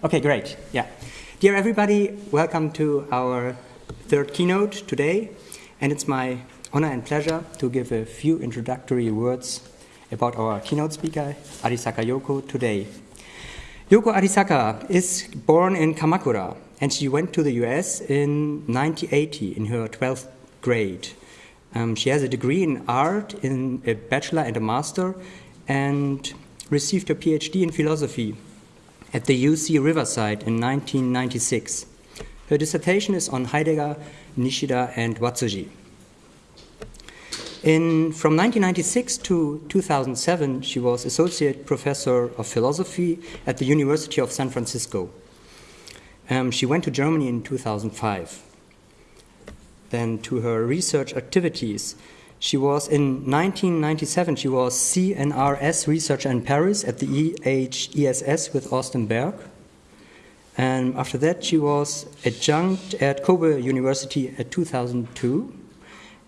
Okay, great. Yeah. Dear everybody, welcome to our third keynote today. And it's my honor and pleasure to give a few introductory words about our keynote speaker, Arisaka Yoko, today. Yoko Arisaka is born in Kamakura, and she went to the US in 1980 in her 12th grade. Um, she has a degree in art, in a bachelor and a master, and received a PhD in philosophy at the UC Riverside in 1996. Her dissertation is on Heidegger, Nishida, and Watsuji. In, from 1996 to 2007, she was Associate Professor of Philosophy at the University of San Francisco. Um, she went to Germany in 2005. Then, to her research activities, she was in 1997, she was CNRS researcher in Paris at the EHESS with Augustin Berque. And after that, she was adjunct at Kobe University at 2002.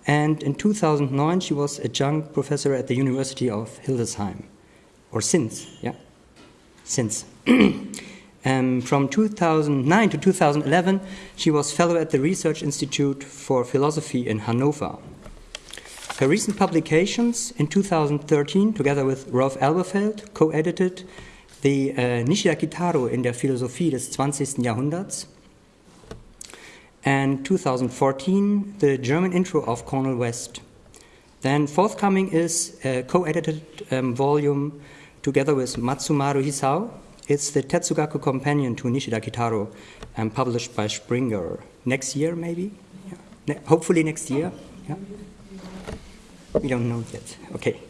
And in 2009, she was adjunct professor at the University of Hildesheim. Or since, yeah, since. um, from 2009 to 2011, she was fellow at the Research Institute for Philosophy in Hanover. Her recent publications in 2013, together with Rolf Elberfeld, co edited the uh, Nishida Kitaro in der Philosophie des 20. Jahrhunderts, and 2014, the German intro of Cornel West. Then, forthcoming is a co edited um, volume together with Matsumaru Hisao. It's the Tetsugaku Companion to Nishida Kitaro, um, published by Springer. Next year, maybe? Yeah. Ne hopefully, next year. Yeah. We don't know yet. Okay.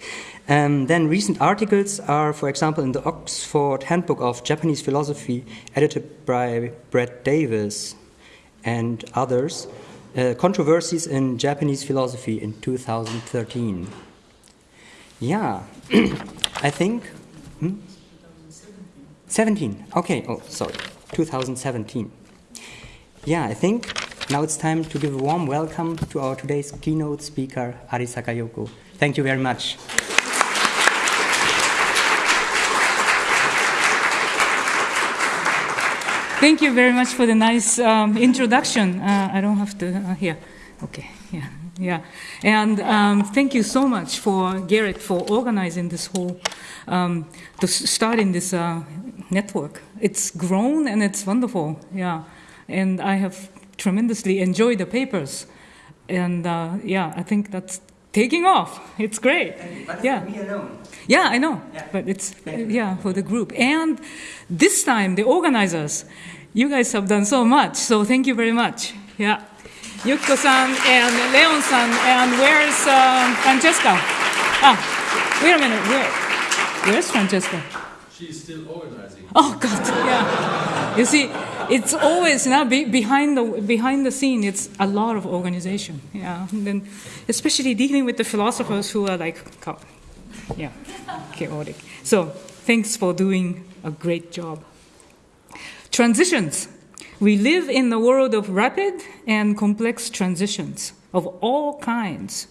Um, then recent articles are, for example, in the Oxford Handbook of Japanese Philosophy, edited by Brett Davis and others, uh, Controversies in Japanese Philosophy in 2013. Yeah, I think. Hmm? 17. Okay, oh, sorry. 2017. Yeah, I think now it's time to give a warm welcome to our today's keynote speaker, Arisaka Yoko. Thank you very much. Thank you very much for the nice um, introduction. Uh, I don't have to, uh, here. Okay, yeah, yeah. And um, thank you so much for Garrett for organizing this whole, um, to starting this uh, network. It's grown and it's wonderful, yeah. And I have tremendously enjoy the papers. And uh, yeah, I think that's taking off. It's great. yeah. me alone. Yeah, I know. Yeah. But it's, yeah, for the group. And this time, the organizers, you guys have done so much. So thank you very much. Yeah. Yukiko-san and Leon-san, and where's uh, Francesca? Ah, wait a minute. Where, where's Francesca? She's still organizing. Oh God, yeah. You see, it's always now be, behind the behind the scene. It's a lot of organization. Yeah, and then especially dealing with the philosophers who are like, yeah, chaotic. So thanks for doing a great job. Transitions. We live in the world of rapid and complex transitions of all kinds,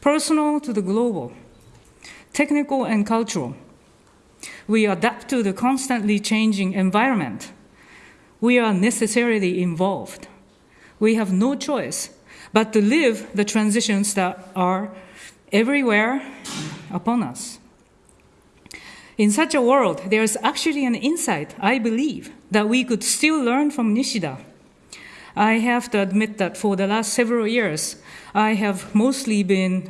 personal to the global, technical and cultural. We adapt to the constantly changing environment we are necessarily involved. We have no choice but to live the transitions that are everywhere upon us. In such a world, there's actually an insight, I believe, that we could still learn from Nishida. I have to admit that for the last several years, I have mostly been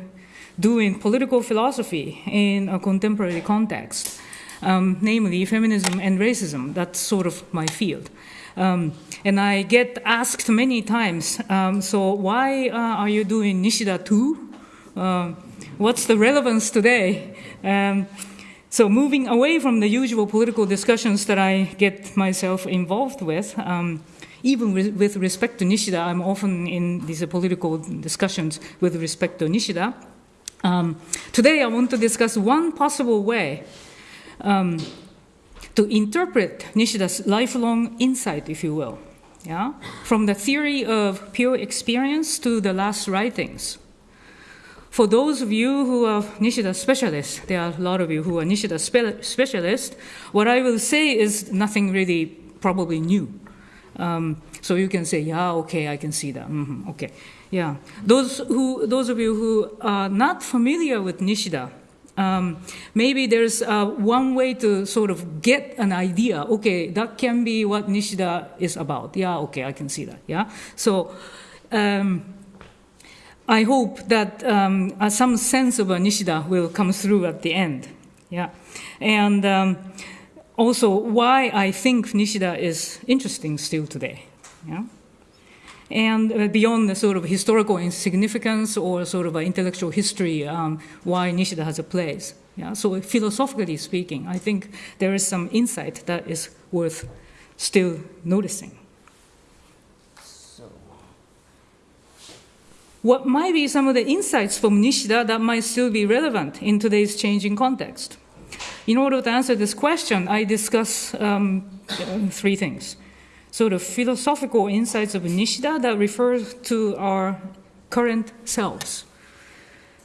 doing political philosophy in a contemporary context, um, namely feminism and racism. That's sort of my field. Um, and I get asked many times, um, so why uh, are you doing Nishida too? Uh, what's the relevance today? Um, so moving away from the usual political discussions that I get myself involved with, um, even re with respect to Nishida, I'm often in these political discussions with respect to Nishida. Um, today I want to discuss one possible way um, to interpret Nishida's lifelong insight, if you will, yeah? from the theory of pure experience to the last writings. For those of you who are Nishida specialists, there are a lot of you who are Nishida spe specialists, what I will say is nothing really probably new. Um, so you can say, yeah, okay, I can see that. Mhm, okay, yeah. Those who, those of you who are not familiar with Nishida, um, maybe there's uh, one way to sort of get an idea. Okay, that can be what Nishida is about. Yeah, okay, I can see that. Yeah. So um, I hope that um, uh, some sense of a Nishida will come through at the end. Yeah. And um, also why I think Nishida is interesting still today. Yeah? And uh, beyond the sort of historical significance or sort of intellectual history, um, why Nishida has a place. Yeah? So philosophically speaking, I think there is some insight that is worth still noticing. What might be some of the insights from Nishida that might still be relevant in today's changing context? In order to answer this question, I discuss um, three things. So the philosophical insights of Nishida that refer to our current selves.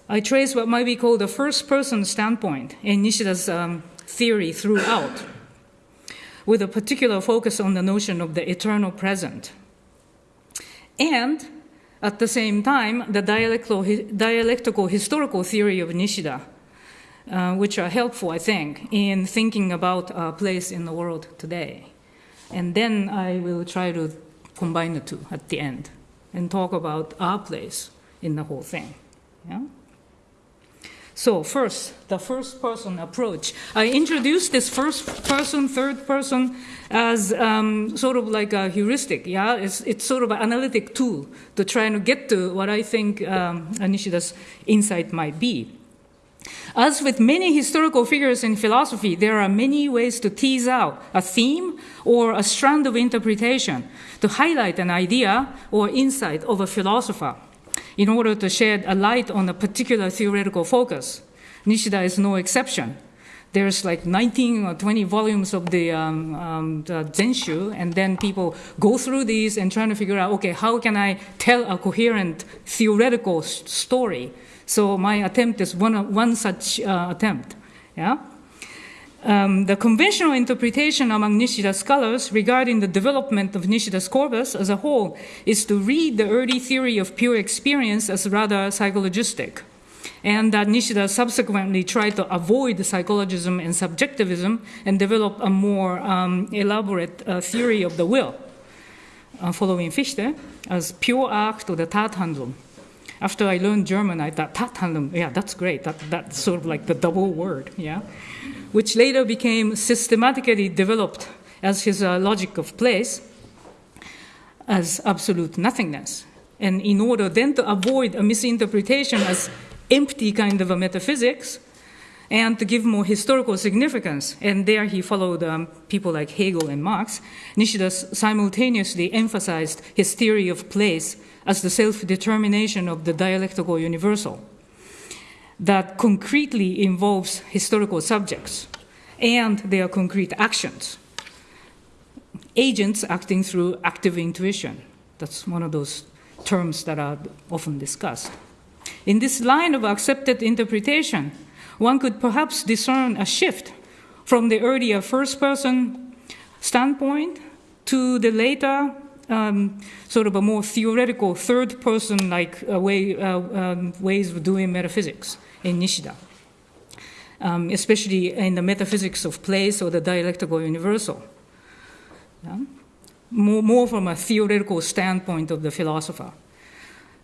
I trace what might be called the first person standpoint in Nishida's um, theory throughout, with a particular focus on the notion of the eternal present. And at the same time, the dialectical, dialectical historical theory of Nishida uh, which are helpful, I think, in thinking about our place in the world today. And then I will try to combine the two at the end and talk about our place in the whole thing. Yeah? So, first, the first person approach. I introduced this first person, third person as um, sort of like a heuristic. Yeah, it's, it's sort of an analytic tool to try and get to what I think um, insight might be. As with many historical figures in philosophy, there are many ways to tease out a theme or a strand of interpretation to highlight an idea or insight of a philosopher in order to shed a light on a particular theoretical focus. Nishida is no exception. There's like 19 or 20 volumes of the, um, um, the Zenshu, and then people go through these and trying to figure out, okay, how can I tell a coherent theoretical story so my attempt is one, one such uh, attempt. Yeah? Um, the conventional interpretation among Nishida scholars regarding the development of Nishida's corpus as a whole is to read the early theory of pure experience as rather psychologistic, and that Nishida subsequently tried to avoid psychologism and subjectivism and develop a more um, elaborate uh, theory of the will, uh, following Fichte, as pure act or the Tathandlung after I learned German, I thought Tathandlung, yeah, that's great. That, that's sort of like the double word, yeah, which later became systematically developed as his uh, logic of place as absolute nothingness. And in order then to avoid a misinterpretation as empty kind of a metaphysics, and to give more historical significance. And there he followed um, people like Hegel and Marx. Nishida simultaneously emphasized his theory of place as the self determination of the dialectical universal that concretely involves historical subjects and their concrete actions. Agents acting through active intuition. That's one of those terms that are often discussed. In this line of accepted interpretation, one could perhaps discern a shift from the earlier first person standpoint to the later um, sort of a more theoretical third person like uh, way, uh, um, ways of doing metaphysics in Nishida, um, especially in the metaphysics of place or the dialectical universal. Yeah? More, more from a theoretical standpoint of the philosopher.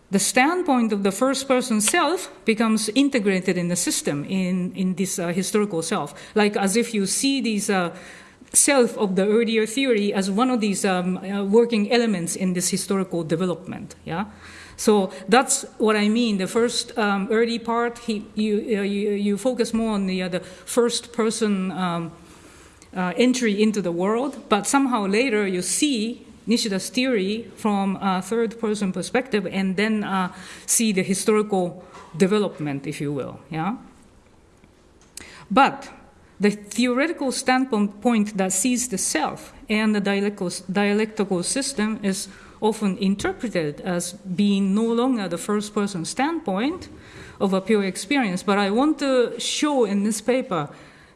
The standpoint of the first person self becomes integrated in the system, in, in this uh, historical self, like as if you see these uh, self of the earlier theory as one of these um, uh, working elements in this historical development. Yeah. So that's what I mean. The first um, early part, he, you, uh, you, you, focus more on the, uh, the first person um, uh, entry into the world, but somehow later you see Nishida's theory from a third person perspective and then uh, see the historical development, if you will. Yeah? But the theoretical standpoint point that sees the self and the dialectical, dialectical system is often interpreted as being no longer the first person standpoint of a pure experience. But I want to show in this paper,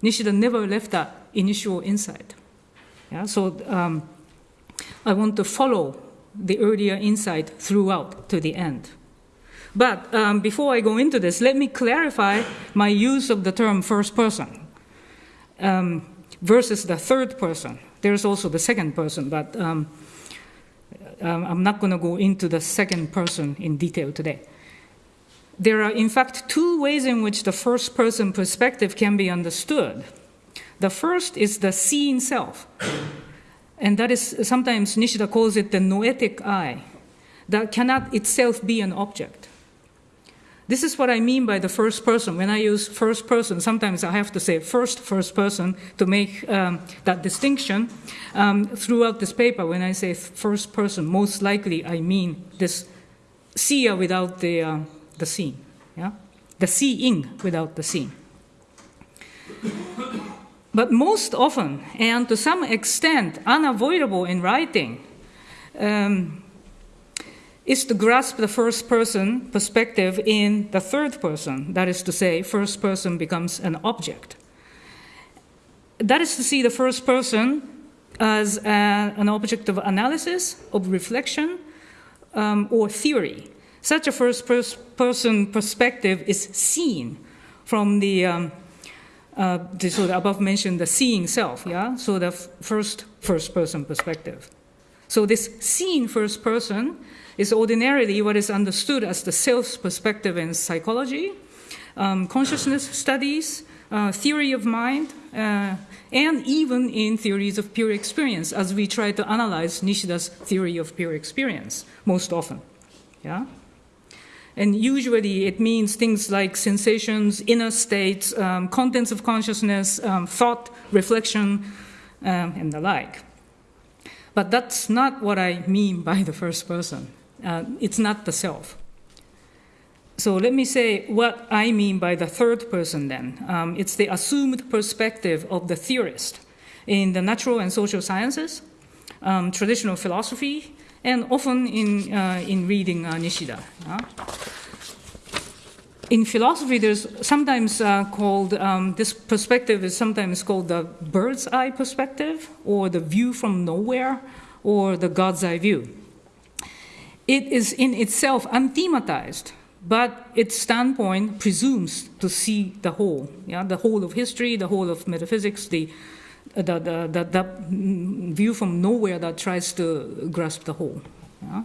Nishida never left that initial insight. Yeah? So um, I want to follow the earlier insight throughout to the end. But um, before I go into this, let me clarify my use of the term first person um, versus the third person. There's also the second person, but um, um I'm not going to go into the second person in detail today. There are, in fact, two ways in which the first person perspective can be understood. The first is the seeing self, and that is sometimes Nishida calls it the noetic eye, that cannot itself be an object. This is what I mean by the first person. When I use first person, sometimes I have to say first first person to make um, that distinction. Um, throughout this paper, when I say first person, most likely I mean this seer without the, uh, the seeing, yeah? the seeing without the seeing. But most often, and to some extent unavoidable in writing, um, is to grasp the first person perspective in the third person. That is to say, first person becomes an object. That is to see the first person as a, an object of analysis, of reflection, um, or theory. Such a first pers person perspective is seen from the, um, uh, the so the above mentioned the seeing self, yeah? So the first first person perspective. So this seeing first person is ordinarily what is understood as the self perspective in psychology, um, consciousness studies, uh, theory of mind, uh, and even in theories of pure experience, as we try to analyze Nishida's theory of pure experience most often. Yeah? And usually it means things like sensations, inner states, um, contents of consciousness, um, thought, reflection, um, and the like. But that's not what I mean by the first person. Uh, it's not the self. So let me say what I mean by the third person then. Um, it's the assumed perspective of the theorist in the natural and social sciences, um, traditional philosophy, and often in, uh, in reading uh, Nishida. in philosophy, there's sometimes uh, called, um, this perspective is sometimes called the bird's eye perspective, or the view from nowhere, or the God's eye view. It is in itself unthematized, but its standpoint presumes to see the whole, yeah, the whole of history, the whole of metaphysics, the, the, the, the, the view from nowhere that tries to grasp the whole. Yeah?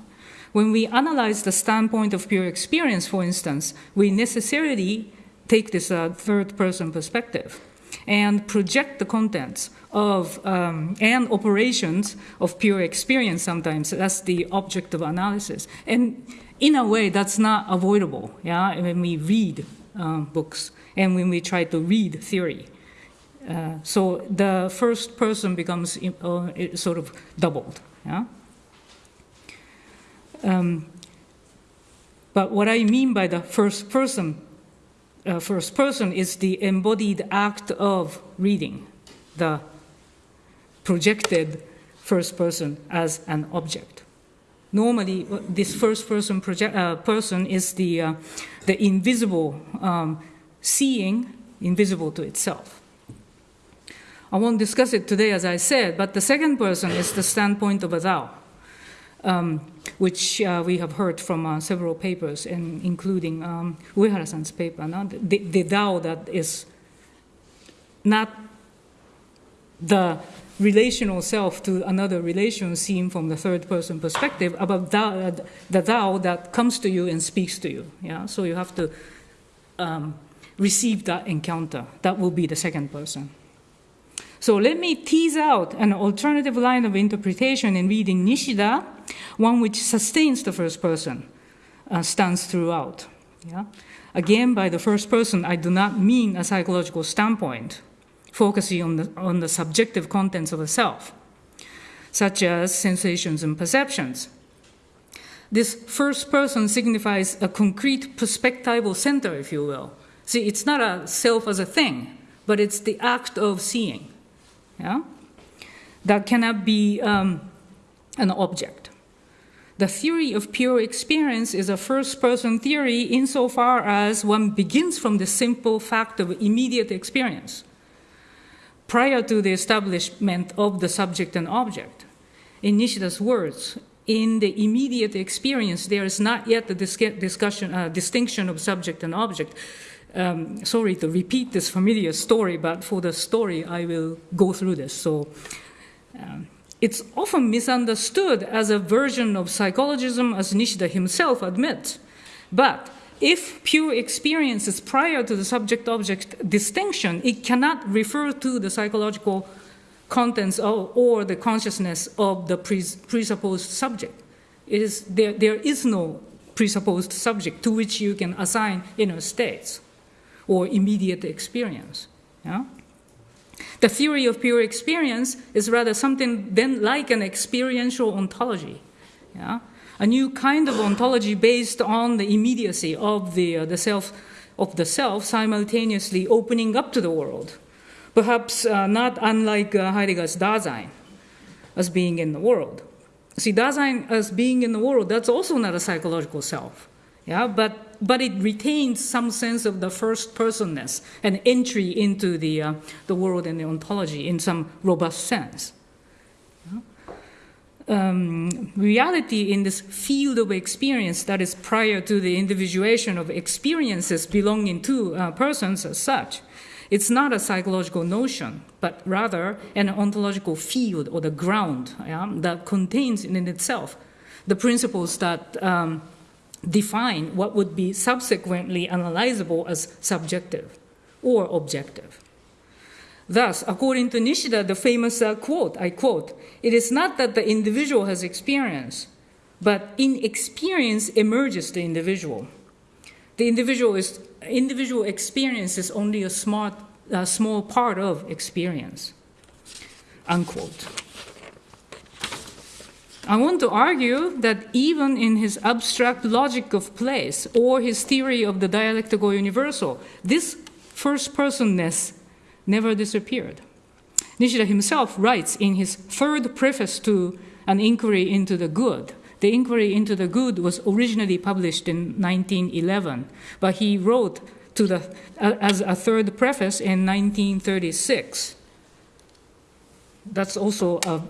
When we analyze the standpoint of pure experience, for instance, we necessarily take this uh, third person perspective and project the contents of um, and operations of pure experience sometimes. That's the object of analysis. And in a way that's not avoidable yeah when we read um, books and when we try to read theory. Uh, so the first person becomes uh, sort of doubled yeah. Um, but what I mean by the first person uh, first person is the embodied act of reading the projected first person as an object. Normally, uh, this first person uh, person is the, uh, the invisible um, seeing, invisible to itself. I won't discuss it today, as I said, but the second person is the standpoint of a thou, um, which uh, we have heard from uh, several papers, and including um, Uehara-san's paper, no? the, the thou that is not the relational self to another relation seen from the third person perspective about the thou that comes to you and speaks to you. Yeah? So you have to um, receive that encounter. That will be the second person. So let me tease out an alternative line of interpretation in reading Nishida, one which sustains the first person, uh, stands throughout. Yeah? Again, by the first person, I do not mean a psychological standpoint focusing on the, on the subjective contents of a self, such as sensations and perceptions. This first person signifies a concrete perspectival center, if you will. See, it's not a self as a thing, but it's the act of seeing. Yeah? That cannot be um, an object. The theory of pure experience is a first person theory insofar as one begins from the simple fact of immediate experience. prior to the establishment of the subject and object. In Nishida's words, in the immediate experience, there is not yet the discussion, uh, distinction of subject and object. Um, sorry to repeat this familiar story, but for the story, I will go through this. So, um, it's often misunderstood as a version of psychologism, as Nishida himself admits. But if pure experience is prior to the subject object distinction, it cannot refer to the psychological contents of, or the consciousness of the presupposed subject. It is, there, there is no presupposed subject to which you can assign inner states or immediate experience. Yeah? The theory of pure experience is rather something then like an experiential ontology. Yeah? A new kind of ontology based on the immediacy of the, uh, the self of the self simultaneously opening up to the world. Perhaps uh, not unlike uh, Heidegger's Dasein as being in the world. See, Dasein as being in the world, that's also not a psychological self. Yeah, but but it retains some sense of the first personness and entry into the, uh, the world and the ontology in some robust sense. Um, reality in this field of experience that is prior to the individuation of experiences belonging to uh, persons as such. It's not a psychological notion, but rather an ontological field or the ground yeah, that contains in itself the principles that um, define what would be subsequently analyzable as subjective or objective. Thus, according to Nishida, the famous uh, quote, I quote, it is not that the individual has experience, but in experience emerges the individual. The individual, is, individual experience is only a smart, a small part of experience, unquote. I want to argue that even in his abstract logic of place or his theory of the dialectical universal, this first personness never disappeared. Nishida himself writes in his third preface to An Inquiry into the Good. The Inquiry into the Good was originally published in 1911, but he wrote to the, as a third preface in 1936 that's also uh,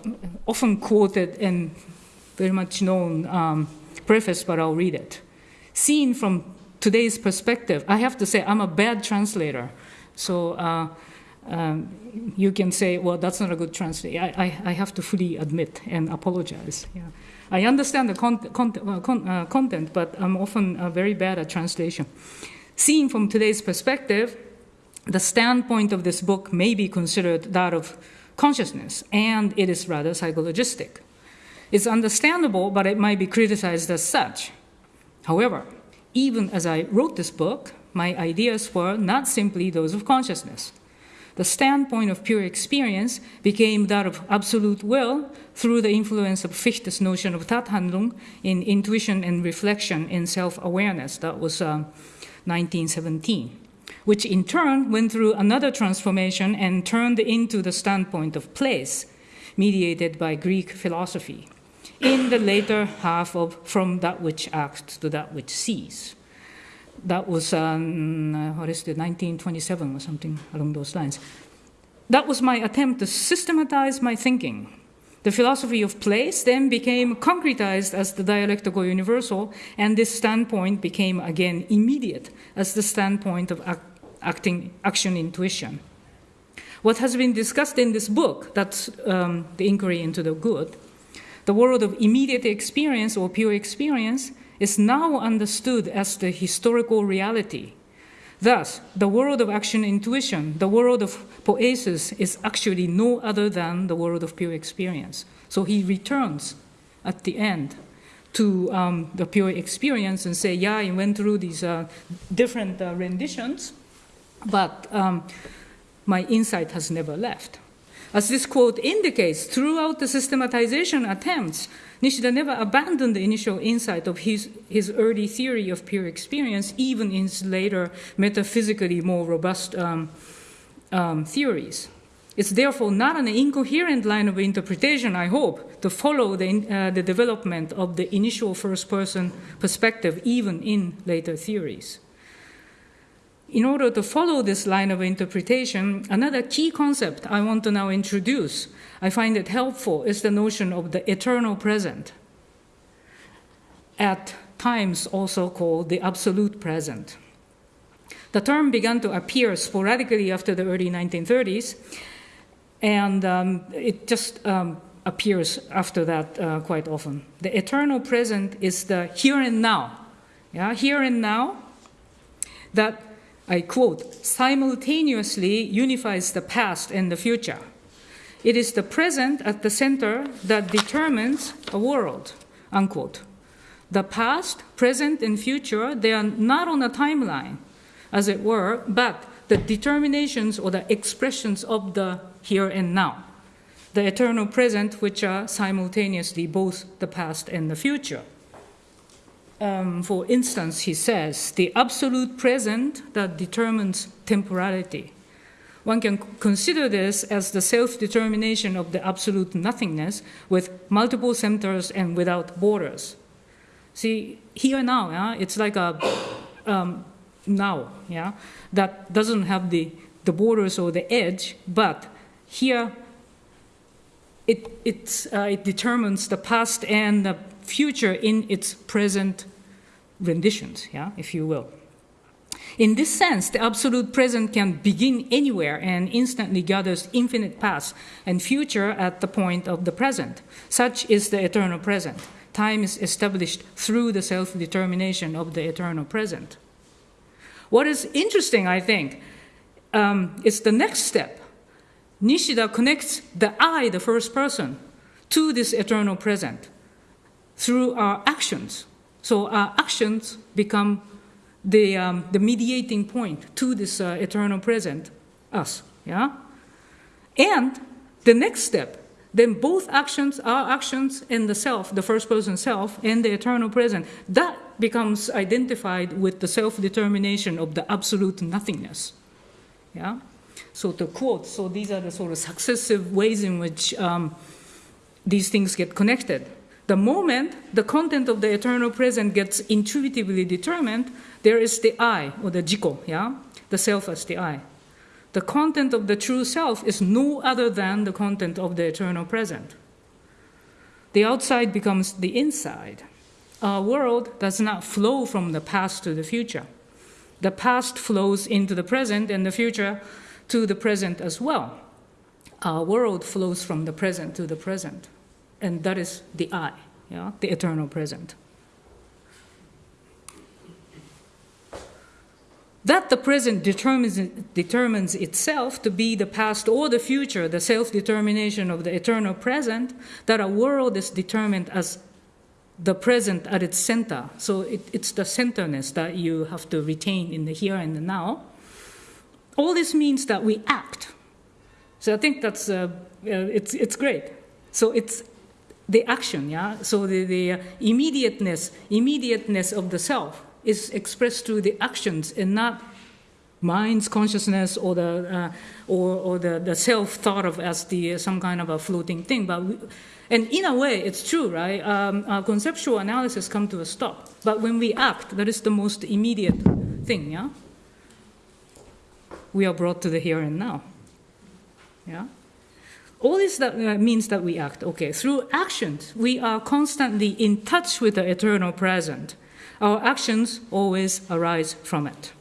often quoted and very much known um, preface, but I'll read it. Seen from today's perspective, I have to say I'm a bad translator. So uh, um, you can say, well, that's not a good translation. I, I, have to fully admit and apologize. Yeah. I understand the con- con- uh, con- uh, content, but I'm often very bad at translation. Seen from today's perspective, the standpoint of this book may be considered that of consciousness, and it is rather psychologistic. It's understandable, but it might be criticized as such. However, even as I wrote this book, my ideas were not simply those of consciousness. The standpoint of pure experience became that of absolute will through the influence of Fichte's notion of Tathandlung in intuition and reflection in self awareness. That was uh, 1917 which in turn went through another transformation and turned into the standpoint of place, mediated by Greek philosophy, in the later half of From That Which Acts to That Which Sees. That was, um, what is it, 1927 or something along those lines. That was my attempt to systematize my thinking. The philosophy of place then became concretized as the dialectical universal, and this standpoint became again immediate as the standpoint of acting, action intuition. What has been discussed in this book, that's um, the inquiry into the good, the world of immediate experience or pure experience, is now understood as the historical reality. Thus, the world of action intuition, the world of poesis, is actually no other than the world of pure experience. So he returns at the end to um, the pure experience and say, yeah, I went through these uh, different uh, renditions, but um, my insight has never left. As this quote indicates, throughout the systematization attempts, Nishida never abandoned the initial insight of his, his early theory of pure experience, even in his later metaphysically more robust um, um, theories. It's therefore not an incoherent line of interpretation, I hope, to follow the, uh, the development of the initial first person perspective, even in later theories. In order to follow this line of interpretation, another key concept I want to now introduce, I find it helpful, is the notion of the eternal present, at times also called the absolute present. The term began to appear sporadically after the early 1930s, and um, it just um, appears after that uh, quite often. The eternal present is the here and now. Yeah, here and now that I quote, simultaneously unifies the past and the future. It is the present at the center that determines a world, unquote. The past, present, and future, they are not on a timeline, as it were, but the determinations or the expressions of the here and now. The eternal present, which are simultaneously both the past and the future. Um, for instance, he says, the absolute present that determines temporality. One can consider this as the self determination of the absolute nothingness with multiple centers and without borders. See, here now, yeah, it's like a um, now, yeah, that doesn't have the, the borders or the edge, but here it, uh, it determines the past and the future in its present renditions, yeah, if you will. In this sense, the absolute present can begin anywhere and instantly gathers infinite past and future at the point of the present. Such is the eternal present. Time is established through the self determination of the eternal present. What is interesting, I think, um, is the next step. Nishida connects the I, the first person, to this eternal present through our actions. So our actions become the, um, the mediating point to this uh, eternal present, us. Yeah? And the next step, then both actions, our actions and the self, the first person self, and the eternal present, that becomes identified with the self determination of the absolute nothingness. Yeah? So to quote, so these are the sort of successive ways in which um, these things get connected. The moment the content of the eternal present gets intuitively determined, there is the I, or the jiko, yeah? The self as the I. The content of the true self is no other than the content of the eternal present. The outside becomes the inside. Our world does not flow from the past to the future. The past flows into the present and the future to the present as well. Our world flows from the present to the present and that is the I, yeah, the eternal present. That the present determines, determines itself to be the past or the future, the self determination of the eternal present, that a world is determined as the present at its center. So it, it's the centerness that you have to retain in the here and the now. All this means that we act. So I think that's uh, uh, it's, it's great. So it's the action, yeah? So the, the immediateness, immediateness of the self is expressed through the actions and not mind's consciousness or the, uh, or, or the, the self thought of as the, uh, some kind of a floating thing. But we, and in a way, it's true, right? Um, conceptual analysis come to a stop. But when we act, that is the most immediate thing, yeah? We are brought to the here and now. Yeah? All this that uh, means that we act. Okay, through actions, we are constantly in touch with the eternal present. Our actions always arise from it.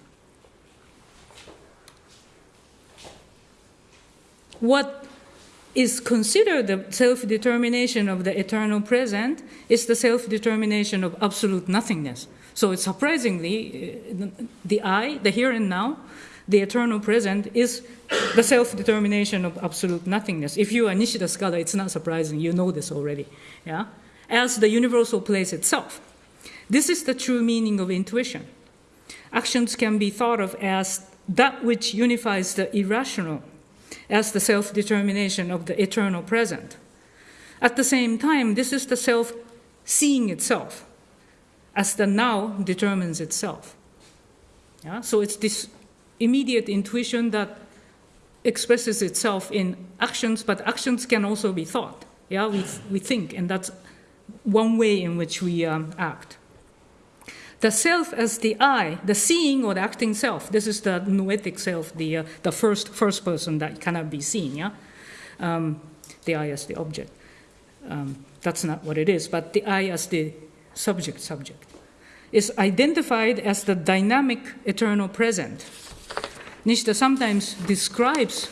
What is considered the self determination of the eternal present is the self determination of absolute nothingness. So it's surprisingly, uh, the I, the here and now, the eternal present is the self-determination of absolute nothingness. If you are Nishida scholar, it's not surprising. You know this already. Yeah? As the universal place itself. This is the true meaning of intuition. Actions can be thought of as that which unifies the irrational as the self-determination of the eternal present. At the same time, this is the self seeing itself as the now determines itself. Yeah? So it's this immediate intuition that expresses itself in actions, but actions can also be thought. Yeah, we, we think, and that's one way in which we um, act. the self as the I, the seeing or the acting self. This is the noetic self, the, uh, the first, first person that cannot be seen, yeah? Um, the I as the object. Um, that's not what it is, but the I as the subject subject is identified as the dynamic eternal present. Nishida sometimes describes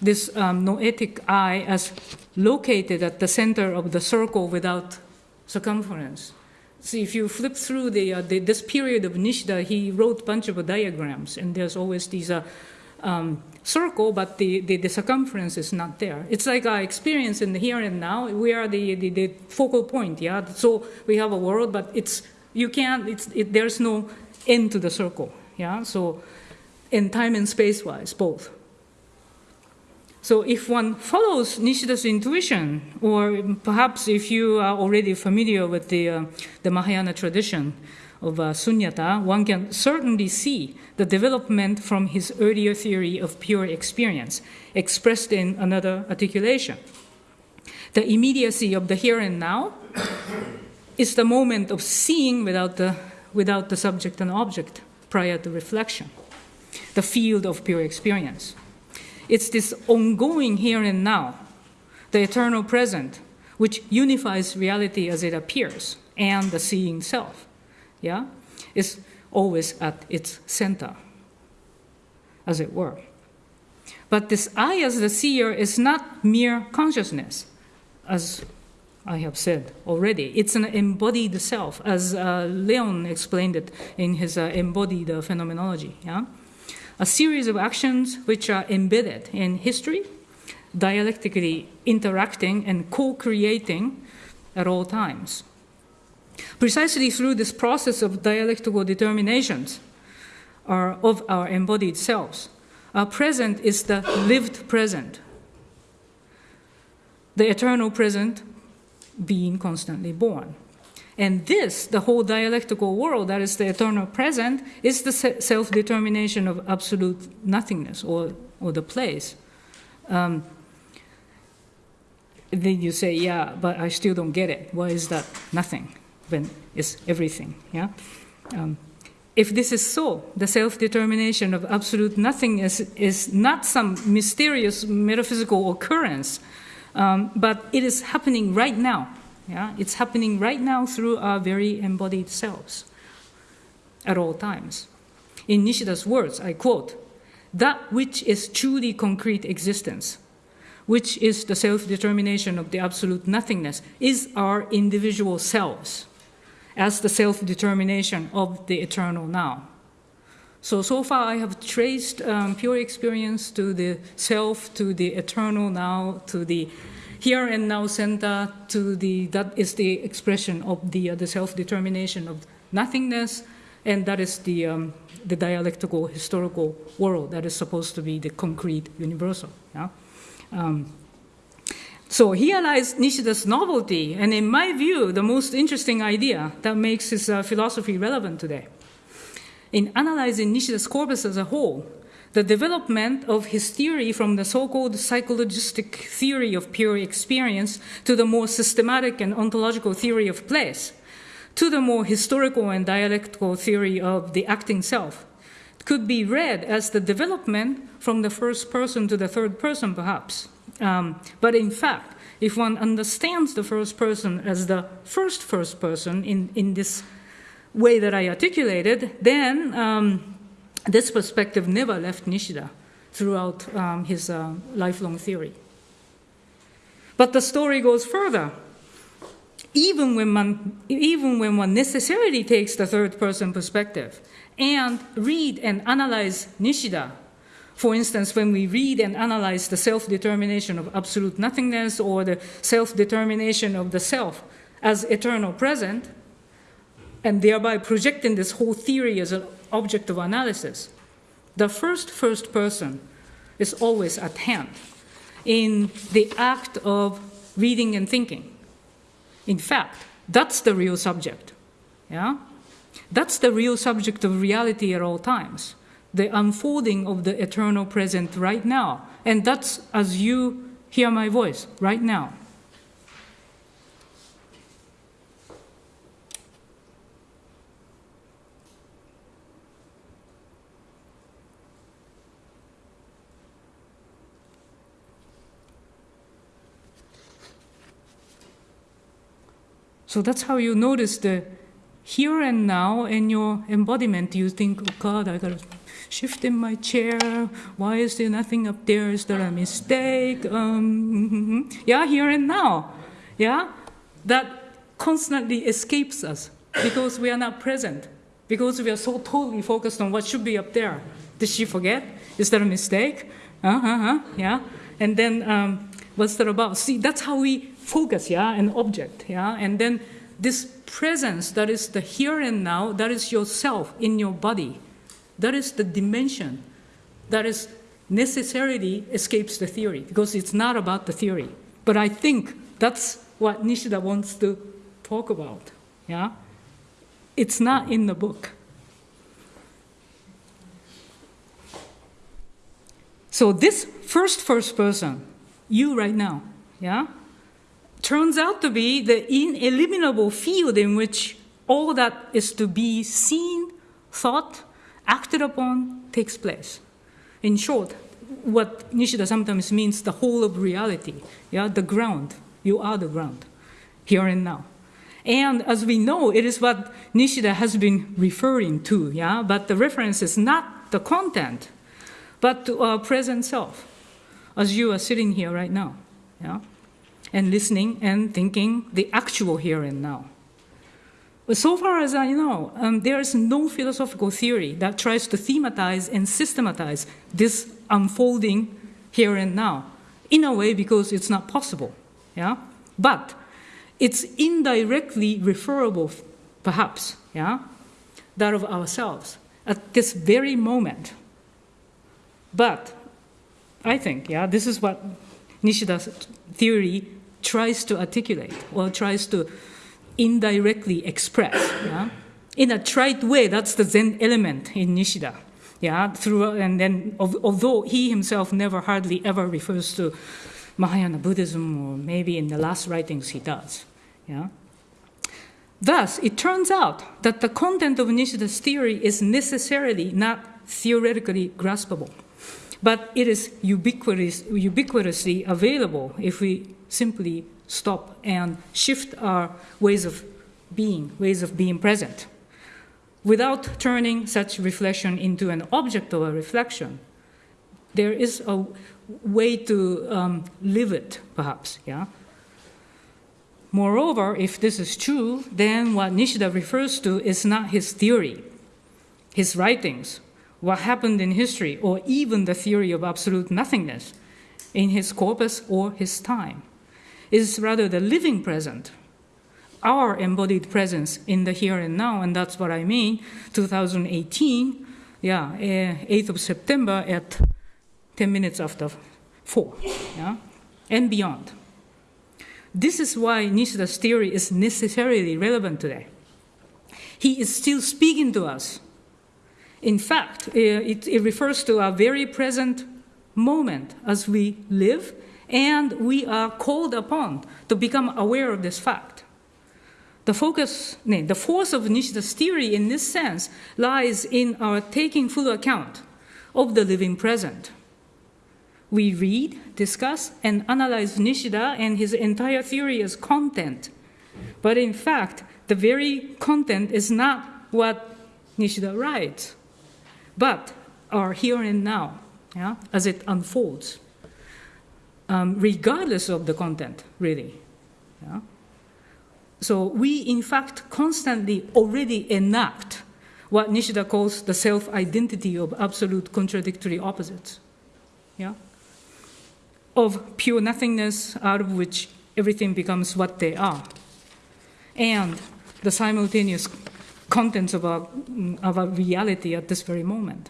this um, noetic eye as located at the center of the circle without circumference. See, if you flip through the, uh, the, this period of Nishida, he wrote a bunch of diagrams, and there's always these uh, um, circle, but the, the, the, circumference is not there. It's like our experience in the here and now. We are the, the, the focal point, yeah? So we have a world, but it's, you can't, it's, it, there's no end to the circle, yeah? So in time and space-wise, both. So if one follows Nishida's intuition, or perhaps if you are already familiar with the, uh, the Mahayana tradition of uh, Sunyata, one can certainly see the development from his earlier theory of pure experience, expressed in another articulation. The immediacy of the here and now is the moment of seeing without the, without the subject and object prior to reflection, the field of pure experience. It's this ongoing here and now, the eternal present, which unifies reality as it appears and the seeing self. Yeah? Is always at its center, as it were. But this I as the seer is not mere consciousness, as I have said already. It's an embodied self, as uh, Leon explained it in his uh, embodied uh, phenomenology. Yeah? A series of actions which are embedded in history, dialectically interacting and co creating at all times. Precisely through this process of dialectical determinations are of our embodied selves, our present is the lived present, the eternal present being constantly born. And this, the whole dialectical world, that is the eternal present, is the self determination of absolute nothingness or, or the place. Um, then you say, yeah, but I still don't get it. Why is that nothing when it's everything? Yeah? Um, if this is so, the self determination of absolute nothingness is not some mysterious metaphysical occurrence, um, but it is happening right now yeah? It's happening right now through our very embodied selves at all times. In Nishida's words, I quote, that which is truly concrete existence, which is the self determination of the absolute nothingness, is our individual selves as the self determination of the eternal now. So, so far I have traced um, pure experience to the self, to the eternal now, to the here and now center to the, that is the expression of the, uh, the self-determination of nothingness, and that is the, um, the dialectical historical world that is supposed to be the concrete universal. Yeah? Um, so here lies Nishida's novelty, and in my view, the most interesting idea that makes his uh, philosophy relevant today. In analyzing Nishida's corpus as a whole, the development of his theory from the so called psychologistic theory of pure experience to the more systematic and ontological theory of place, to the more historical and dialectical theory of the acting self, could be read as the development from the first person to the third person, perhaps. Um, but in fact, if one understands the first person as the first first person in, in this way that I articulated, then um, this perspective never left Nishida throughout um, his uh, lifelong theory. But the story goes further. Even when, one, even when one necessarily takes the third person perspective and read and analyze Nishida, for instance, when we read and analyze the self determination of absolute nothingness or the self determination of the self as eternal present, and thereby projecting this whole theory as an object of analysis, the first first person is always at hand in the act of reading and thinking. In fact, that's the real subject. Yeah? That's the real subject of reality at all times. The unfolding of the eternal present right now. And that's as you hear my voice right now. So that's how you notice the here and now in your embodiment. You think, oh God, I gotta shift in my chair. Why is there nothing up there? Is there a mistake? Um, yeah, here and now. Yeah, that constantly escapes us because we are not present, because we are so totally focused on what should be up there. Did she forget? Is there a mistake? Uh huh. Yeah. And then um, what's that about? See, that's how we focus. Yeah, an object. Yeah, and then this presence that is the here and now, that is yourself in your body. That is the dimension that is necessarily escapes the theory because it's not about the theory. But I think that's what Nishida wants to talk about. Yeah? It's not in the book. So this first first person, you right now, yeah, turns out to be the ineliminable field in which all that is to be seen, thought, acted upon takes place. In short, what Nishida sometimes means the whole of reality, yeah, the ground. You are the ground, here and now. And as we know, it is what Nishida has been referring to, yeah, but the reference is not the content, but to our present self, as you are sitting here right now, yeah, and listening and thinking the actual here and now. But so far as I know, um, there is no philosophical theory that tries to thematize and systematize this unfolding here and now, in a way because it's not possible. Yeah? But it's indirectly referable, perhaps, yeah, that of ourselves at this very moment. But I think, yeah, this is what Nishida's theory tries to articulate or tries to indirectly express. Yeah? In a trite way, that's the Zen element in Nishida. Yeah, through and then although he himself never hardly ever refers to Mahayana Buddhism, or maybe in the last writings he does. Yeah. Thus, it turns out that the content of Nishida's theory is necessarily not theoretically graspable, but it is ubiquitous, ubiquitously available if we simply stop and shift our ways of being, ways of being present, without turning such reflection into an object of a reflection. There is a way to um, live it, perhaps, yeah? Moreover, if this is true, then what Nishida refers to is not his theory, his writings, what happened in history, or even the theory of absolute nothingness in his corpus or his time. Is rather the living present, our embodied presence in the here and now, and that's what I mean. 2018, yeah, 8th eh, of September at 10 minutes after 4, yeah, and beyond. This is why Nishida's theory is necessarily relevant today. He is still speaking to us. In fact, it, it refers to our very present moment as we live, and we are called upon to become aware of this fact. The focus, the force of Nishida's theory in this sense lies in our taking full account of the living present we read, discuss, and analyze Nishida and his entire theory as content. But in fact, the very content is not what Nishida writes, but our here and now, yeah, as it unfolds, um, regardless of the content, really. Yeah? So we, in fact, constantly already enact what Nishida calls the self-identity of absolute contradictory opposites. Yeah? of pure nothingness out of which everything becomes what they are, and the simultaneous contents of our, of our reality at this very moment.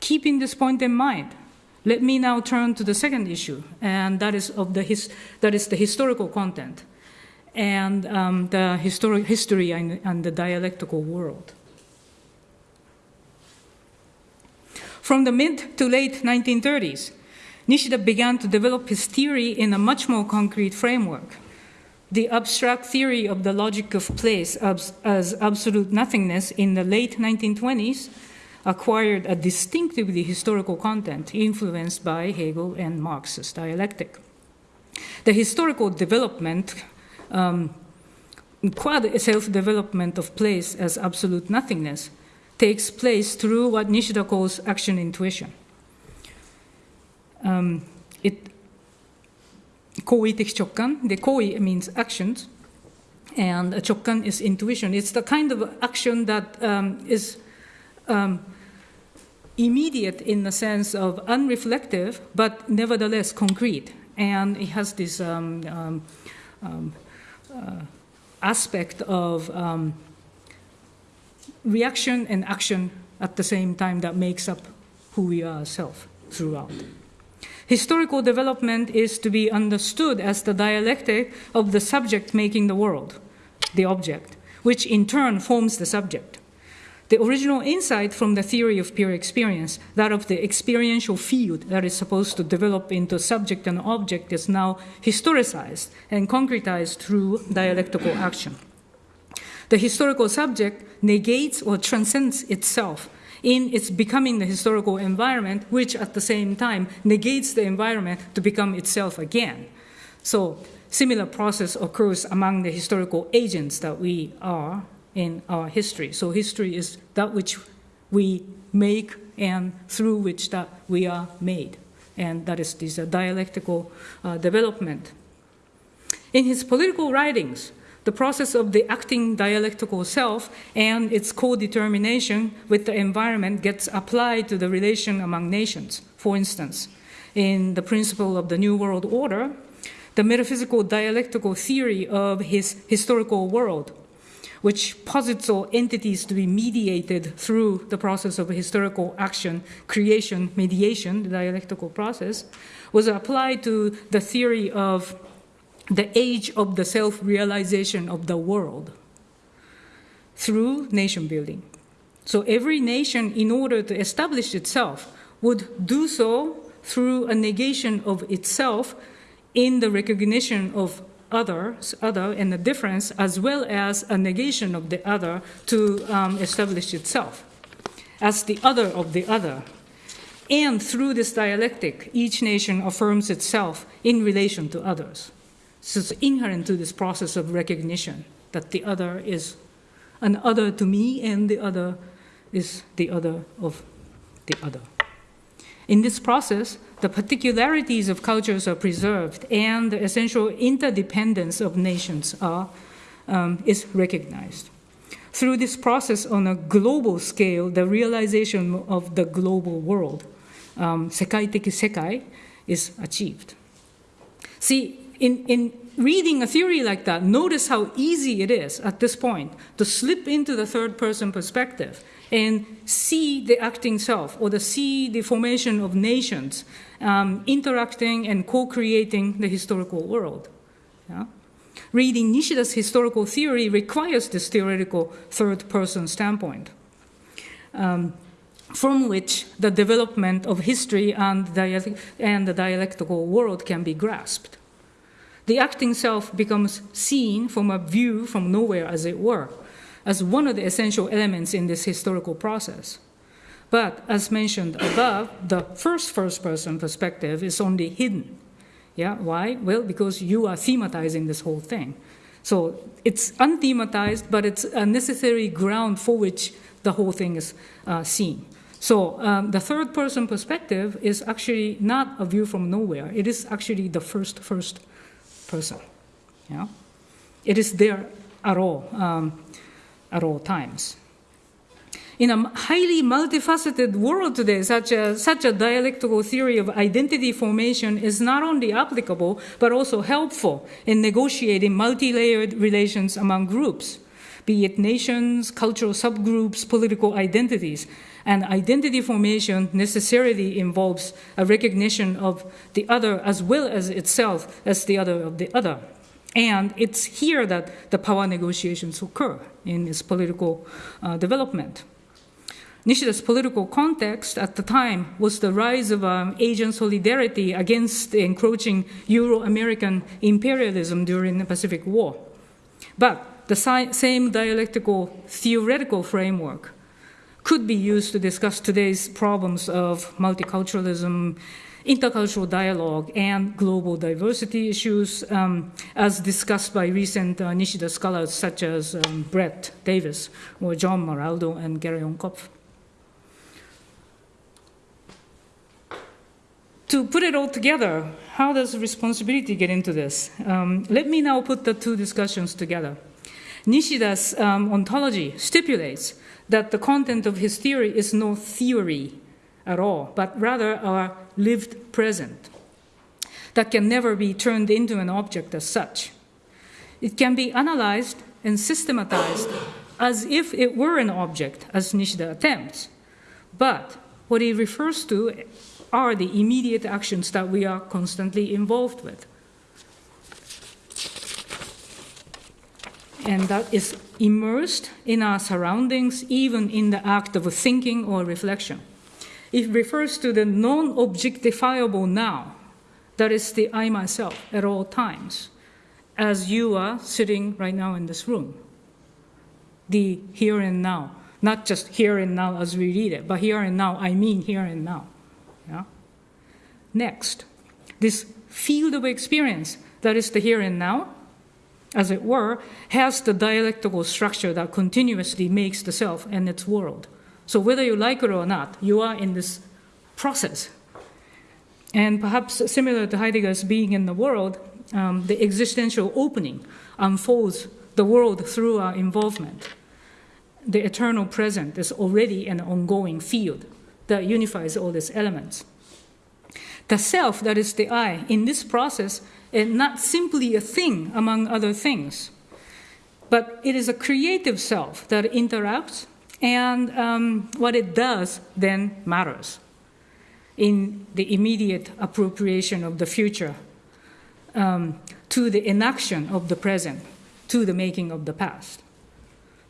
Keeping this point in mind, let me now turn to the second issue, and that is, of the his, that is the historical content and um, the history and, and the dialectical world. From the mid to late 1930s, Nishida began to develop his theory in a much more concrete framework. The abstract theory of the logic of place as, as absolute nothingness in the late 1920s acquired a distinctively historical content influenced by Hegel and Marx's dialectic. The historical development um, quad self development of place as absolute nothingness takes place through what Nishida calls action intuition. Um, it 行为的直感, the 行为 means actions, and 直感 is intuition. It's the kind of action that um, is um, immediate in the sense of unreflective, but nevertheless concrete. And it has this um, um, um uh, aspect of um, reaction and action at the same time that makes up who we are ourselves throughout. Historical development is to be understood as the dialectic of the subject making the world, the object, which in turn forms the subject. The original insight from the theory of pure experience, that of the experiential field that is supposed to develop into subject and object, is now historicized and concretized through dialectical action. The historical subject negates or transcends itself in its becoming the historical environment, which at the same time negates the environment to become itself again. So, similar process occurs among the historical agents that we are in our history. So, history is that which we make and through which that we are made. And that is this dialectical uh, development. In his political writings, the process of the acting dialectical self and its co-determination with the environment gets applied to the relation among nations. For instance, in the principle of the New World Order, the metaphysical dialectical theory of his historical world, which posits all entities to be mediated through the process of historical action, creation, mediation, the dialectical process, was applied to the theory of the age of the self realization of the world through nation building. So every nation, in order to establish itself, would do so through a negation of itself in the recognition of others, other, and the difference, as well as a negation of the other to um, establish itself as the other of the other. And through this dialectic, each nation affirms itself in relation to others. So it's inherent to this process of recognition that the other is an other to me and the other is the other of the other. In this process, the particularities of cultures are preserved and the essential interdependence of nations are, um, is recognized. Through this process on a global scale, the realization of the global world, um, sekai teki sekai, is achieved. See, in, in reading a theory like that, notice how easy it is at this point to slip into the third person perspective and see the acting self or to see the formation of nations um, interacting and co creating the historical world. Yeah? Reading Nishida's historical theory requires this theoretical third person standpoint. Um, from which the development of history and, and the dialectical world can be grasped the acting self becomes seen from a view from nowhere, as it were, as one of the essential elements in this historical process. But as mentioned above, the first first person perspective is only hidden. Yeah, why? Well, because you are thematizing this whole thing. So it's unthematized, but it's a necessary ground for which the whole thing is uh, seen. So um, the third person perspective is actually not a view from nowhere. It is actually the first first person. Yeah? It is there at all, um, at all times. In a highly multifaceted world today, such a, such a dialectical theory of identity formation is not only applicable, but also helpful in negotiating multi layered relations among groups, be it nations, cultural subgroups, political identities. And identity formation necessarily involves a recognition of the other as well as itself as the other of the other. And it's here that the power negotiations occur in its political uh, development. Nishida's political context at the time was the rise of um, Asian solidarity against the encroaching Euro American imperialism during the Pacific War. But the si- same dialectical theoretical framework could be used to discuss today's problems of multiculturalism, intercultural dialogue and global diversity issues, um, as discussed by recent uh, Nishida scholars such as um, Brett Davis or John Maraldo and Gereon Kopf. To put it all together, how does responsibility get into this? Um, let me now put the two discussions together. Nishida's um, ontology stipulates that the content of his theory is no theory at all, but rather our lived present that can never be turned into an object as such. It can be analyzed and systematized as if it were an object, as Nishida attempts. But what he refers to are the immediate actions that we are constantly involved with. And that is immersed in our surroundings, even in the act of thinking or reflection. It refers to the non objectifiable now, that is the I myself at all times, as you are sitting right now in this room. The here and now, not just here and now as we read it, but here and now, I mean here and now. Next, this field of experience, that is the here and now, as it were, has the dialectical structure that continuously makes the self and its world. So whether you like it or not, you are in this process. And perhaps similar to Heidegger's being in the world, um, the existential opening unfolds the world through our involvement. The eternal present is already an ongoing field that unifies all these elements. The self, that is the I, in this process, is not simply a thing among other things, but it is a creative self that interacts, and um, what it does then matters in the immediate appropriation of the future um, to the inaction of the present, to the making of the past.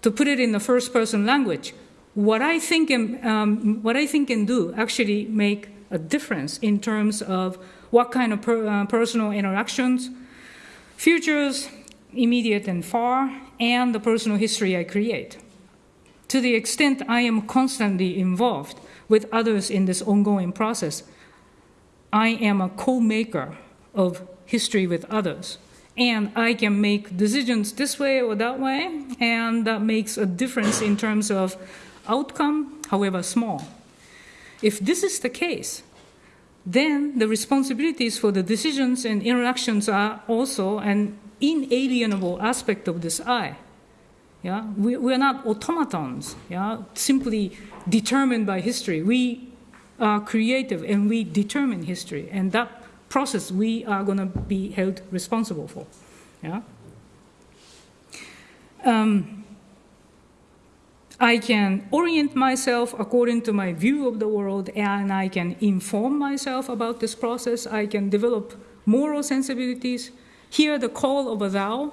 To put it in the first person language, what I think and, um, what I think and do actually make a difference in terms of what kind of per, uh, personal interactions, futures, immediate and far, and the personal history I create. To the extent I am constantly involved with others in this ongoing process, I am a co maker of history with others. And I can make decisions this way or that way, and that makes a difference in terms of outcome, however small. If this is the case, then the responsibilities for the decisions and interactions are also an inalienable aspect of this I. Yeah? We, we are not automatons, yeah? simply determined by history. We are creative and we determine history, and that process we are going to be held responsible for. Yeah? Um, I can orient myself according to my view of the world and I can inform myself about this process. I can develop moral sensibilities, hear the call of a thou,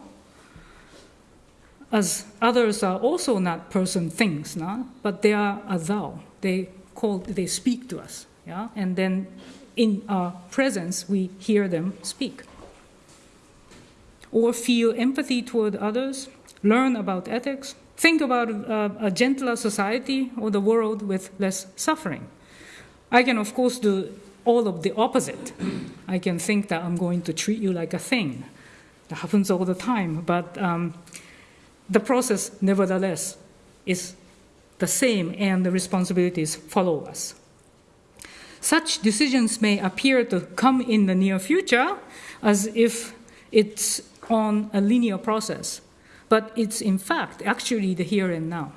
as others are also not person things, no? but they are a thou. They call, they speak to us, yeah? and then in our presence we hear them speak. Or feel empathy toward others, learn about ethics, Think about uh, a gentler society or the world with less suffering. I can, of course, do all of the opposite. I can think that I'm going to treat you like a thing. That happens all the time, but um, the process, nevertheless, is the same and the responsibilities follow us. Such decisions may appear to come in the near future as if it's on a linear process but it's in fact actually the here and now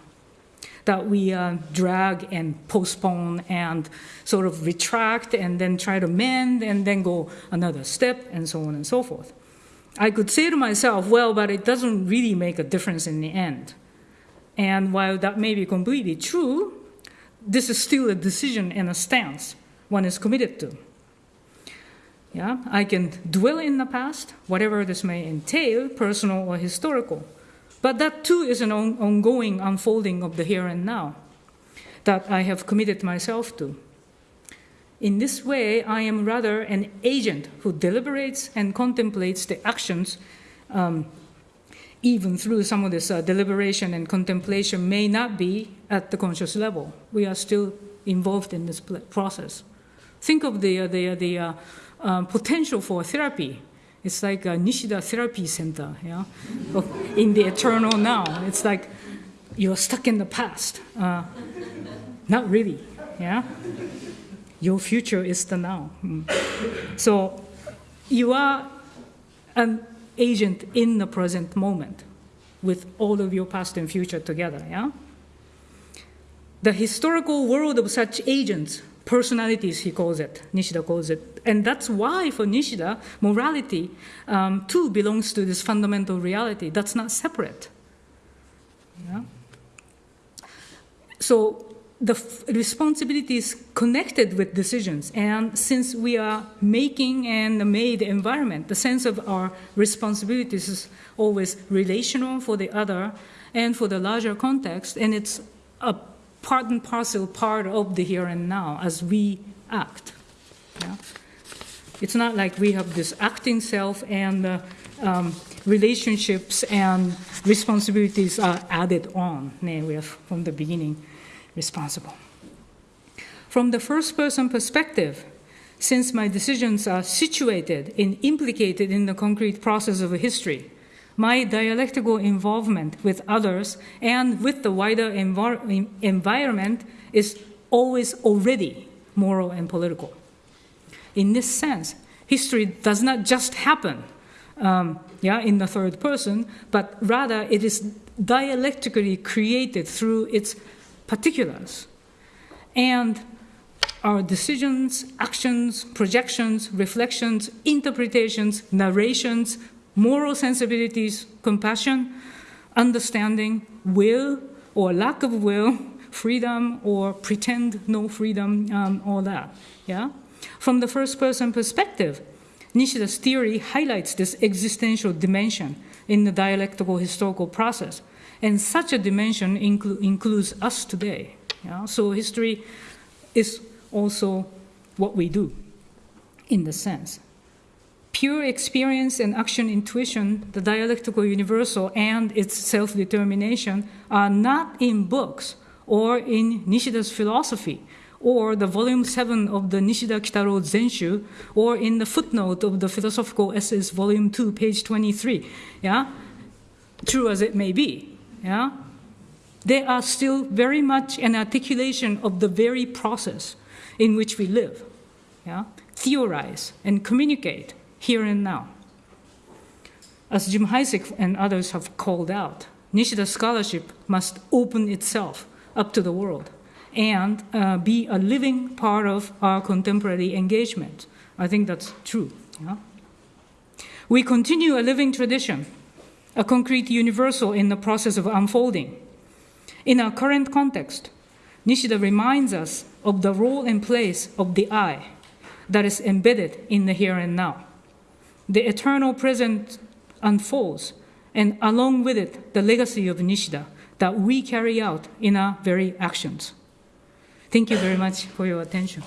that we uh, drag and postpone and sort of retract and then try to mend and then go another step and so on and so forth. I could say to myself, well, but it doesn't really make a difference in the end. And while that may be completely true, this is still a decision and a stance one is committed to. Yeah, I can dwell in the past, whatever this may entail, personal or historical. But that too is an on ongoing unfolding of the here and now that I have committed myself to. In this way, I am rather an agent who deliberates and contemplates the actions, um, even through some of this uh, deliberation and contemplation may not be at the conscious level. We are still involved in this process Think of the, uh, the, the uh, um, potential for therapy. It's like a Nishida Therapy Center, yeah, in the eternal now. It's like you're stuck in the past. Uh, not really, yeah. Your future is the now. Mm. So you are an agent in the present moment with all of your past and future together, yeah? The historical world of such agents, personalities, he calls it, Nishida calls it. And that's why, for Nishida, morality um, too belongs to this fundamental reality that's not separate. Yeah? So the responsibility is connected with decisions. And since we are making and made environment, the sense of our responsibilities is always relational for the other and for the larger context. And it's a part and parcel part of the here and now as we act. Yeah? It's not like we have this acting self and uh, um, relationships and responsibilities are added on. Nay, we are from the beginning responsible. From the first person perspective, since my decisions are situated and implicated in the concrete process of history, my dialectical involvement with others and with the wider envir- environment is always already moral and political. In this sense, history does not just happen um, yeah, in the third person, but rather it is dialectically created through its particulars. And our decisions, actions, projections, reflections, interpretations, narrations, moral sensibilities, compassion, understanding, will or lack of will, freedom or pretend no freedom, um, all that. Yeah? From the first person perspective, Nishida's theory highlights this existential dimension in the dialectical historical process. And such a dimension inclu- includes us today. Yeah? So history is also what we do in the sense. Pure experience and action intuition, the dialectical universal and its self determination, are not in books or in Nishida's philosophy or the volume 7 of the Nishida Kitaro Zenshu or in the footnote of the philosophical essays volume 2 page 23 yeah? True as it may be yeah? They are still very much an articulation of the very process in which we live yeah? Theorize and communicate here and now as Jim Heisig and others have called out Nishida scholarship must open itself up to the world and uh, be a living part of our contemporary engagement. I think that's true. Yeah? We continue a living tradition, a concrete universal in the process of unfolding. In our current context, Nishida reminds us of the role and place of the I that is embedded in the here and now. The eternal present unfolds, and along with it, the legacy of Nishida that we carry out in our very actions. Thank you very much for your attention.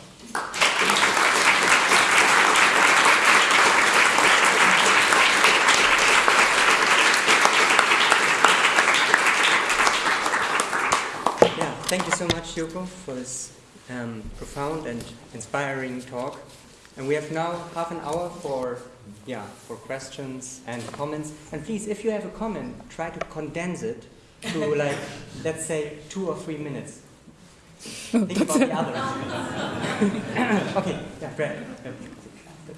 Thank you so much, Yoko, for this um, profound and inspiring talk. And we have now half an hour for yeah for questions and comments. And please, if you have a comment, try to condense it to like let's say two or three minutes. Think about the others. okay, yeah, Brad. Yeah.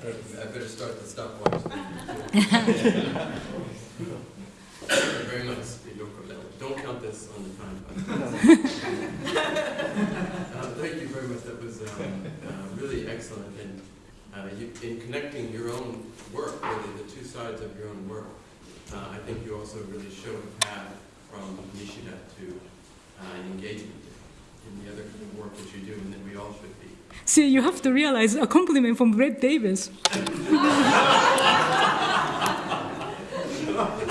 I better start the stopwatch. Thank you very much, Yoko. Don't count this on the time. Uh, Thank you very much. That was um, uh, really excellent. And uh, you- in connecting your own work, really, the two sides of your own work, uh, I think you also really showed a path from Nishida to uh, engagement in the other kind of work that you do, and that we all should be. See, you have to realize a compliment from Brett Davis.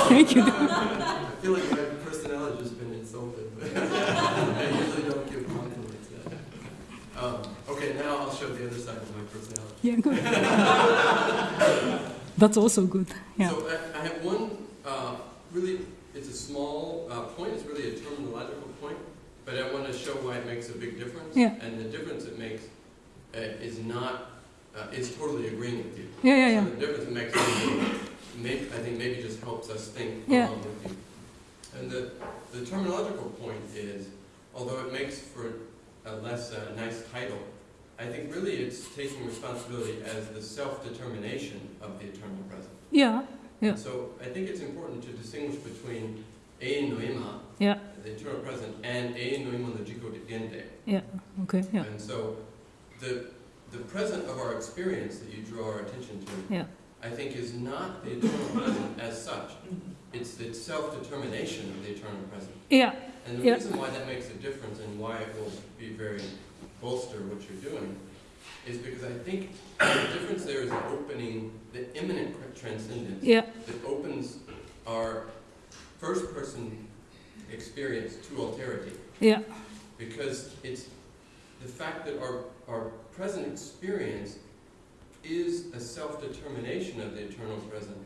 Thank you. I feel like my personality has been insulted. I usually don't give compliments. Um, okay, now I'll show the other side of my personality. Yeah, good. That's also good. Yeah. So I, I have one, uh, really, it's a small uh, point, it's really a terminological point, but I want to show why it makes a big difference. Yeah. And the difference it makes uh, is not, uh, is totally agreeing with you. Yeah, yeah, yeah. The difference makes, it- maybe, I think maybe just helps us think Yeah. along with you. And the, the terminological point is, although it makes for a less uh, nice title, I think really it's taking responsibility as the self-determination of the eternal present. Yeah, Yeah. So I think it's important to distinguish between e noima, yeah, the eternal present, and e noima no jiko de gende. okay, yeah, And so the, the present of our experience that you draw our attention to, Yeah. I think is not the eternal present as such. It's the self-determination of the eternal present. yeah, And the Yeah. reason why that makes a difference and why it will be very bolster what you're doing is because I think the difference there is opening the imminent transcendence yeah, that opens our first person experience to alterity. yeah, Because it's the fact that our, our present experience is a self-determination of the eternal present,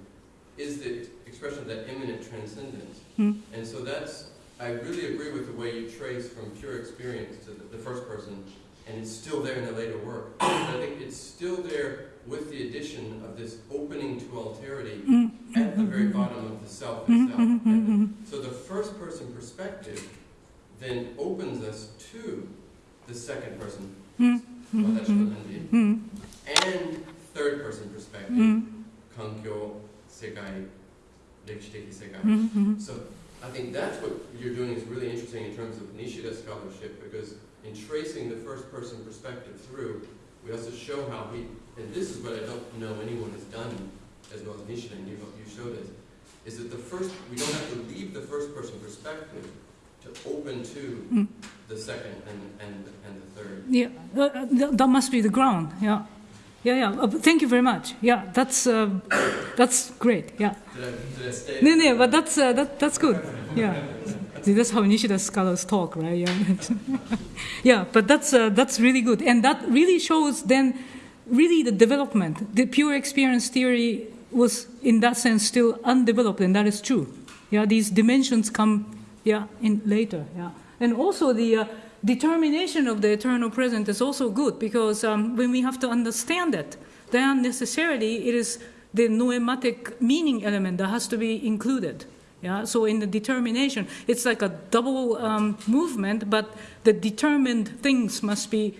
is the expression of that imminent transcendence. Hmm. And so that's, I really agree with the way you trace from pure experience to the, the first person, and it's still there in the later work. But I think it's still there with the addition of this opening to alterity Mm, at the very bottom of the self itself. Mm-hmm. Mm-hmm. And so the first person perspective then opens us to the second person, mm, well, that's Shanandi, and third person perspective, kankyo, sekai, sekai. So I think that's what you're doing is really interesting in terms of Nishida scholarship because in tracing the first person perspective through, we also show how he, and this is what I don't know anyone has done as well as Nishida, and you, you showed us, is that the first, we don't have to leave the first person perspective to open to Mm. the second and, and, and the third. yeah. Uh, that, that must be the ground. Yeah, yeah, yeah. Uh, thank you very much. Yeah, that's uh, that's great. Yeah. Did I, did I stay? No, no, but that's uh, that, that's good. Yeah, See, that's how Nishida scholars talk, right? Yeah, yeah. But that's uh, that's really good, and that really shows then really the development. The pure experience theory was, in that sense, still undeveloped, and that is true. Yeah, these dimensions come, yeah, in later. Yeah, and also the. Uh, Determination of the eternal present is also good because um, when we have to understand it, then necessarily it is the noematic meaning element that has to be included. Yeah, so in the determination, it's like a double um, movement, but the determined things must be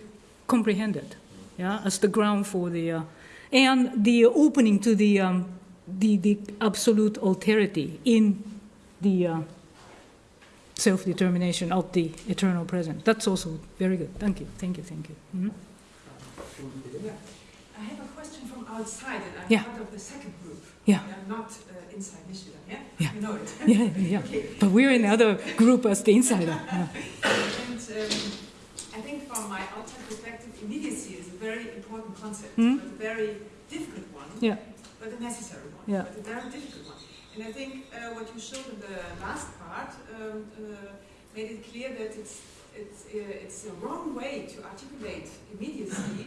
comprehended. Yeah, as the ground for the, uh, and the opening to the um, the, the absolute alterity in the uh, self-determination of the eternal present. That's also very good. Thank you, thank you, thank you. Mhm. I have a question from outside, and I'm Yeah. part of the second group. Yeah. I'm not uh, inside Michigan, yeah? Yeah. You know it. Yeah, yeah. Okay. But we're in the other group as the insider. Yeah. And um, I think from my outside perspective, immediacy is a very important concept, Hmm? but a very difficult one, Yeah. but a necessary one, Yeah. but a very difficult one. And I think uh, what you showed in the last part um, uh, made it clear that it's, it's, uh, it's a wrong way to articulate immediacy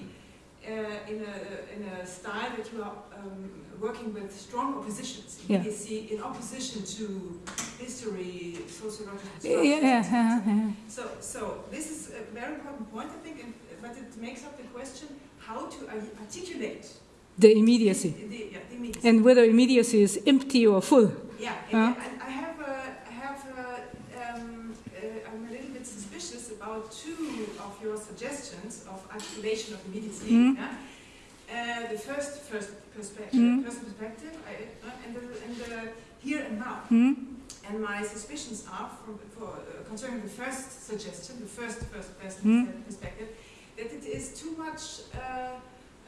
uh, in, a, in a style that you are um, working with strong oppositions. Yeah. Immediacy in opposition to history, sociological Yeah, yeah, yeah, yeah. So, so this is a very important point, I think, and, but it makes up the question how to articulate The immediacy. The, the, yeah, the immediacy. And whether immediacy is empty or full. yeah, Huh? and, I have, a, I have, a, um, uh, I'm a little bit suspicious about two of your suggestions articulation of immediacy. Mhm. Yeah? Uh, the first, first perspective, Mhm. first perspective, I, uh, and, the, and the here and now. Hmm? And my suspicions are, from, for, uh, concerning the first suggestion, the first first person Hmm. perspective, that it is too much uh,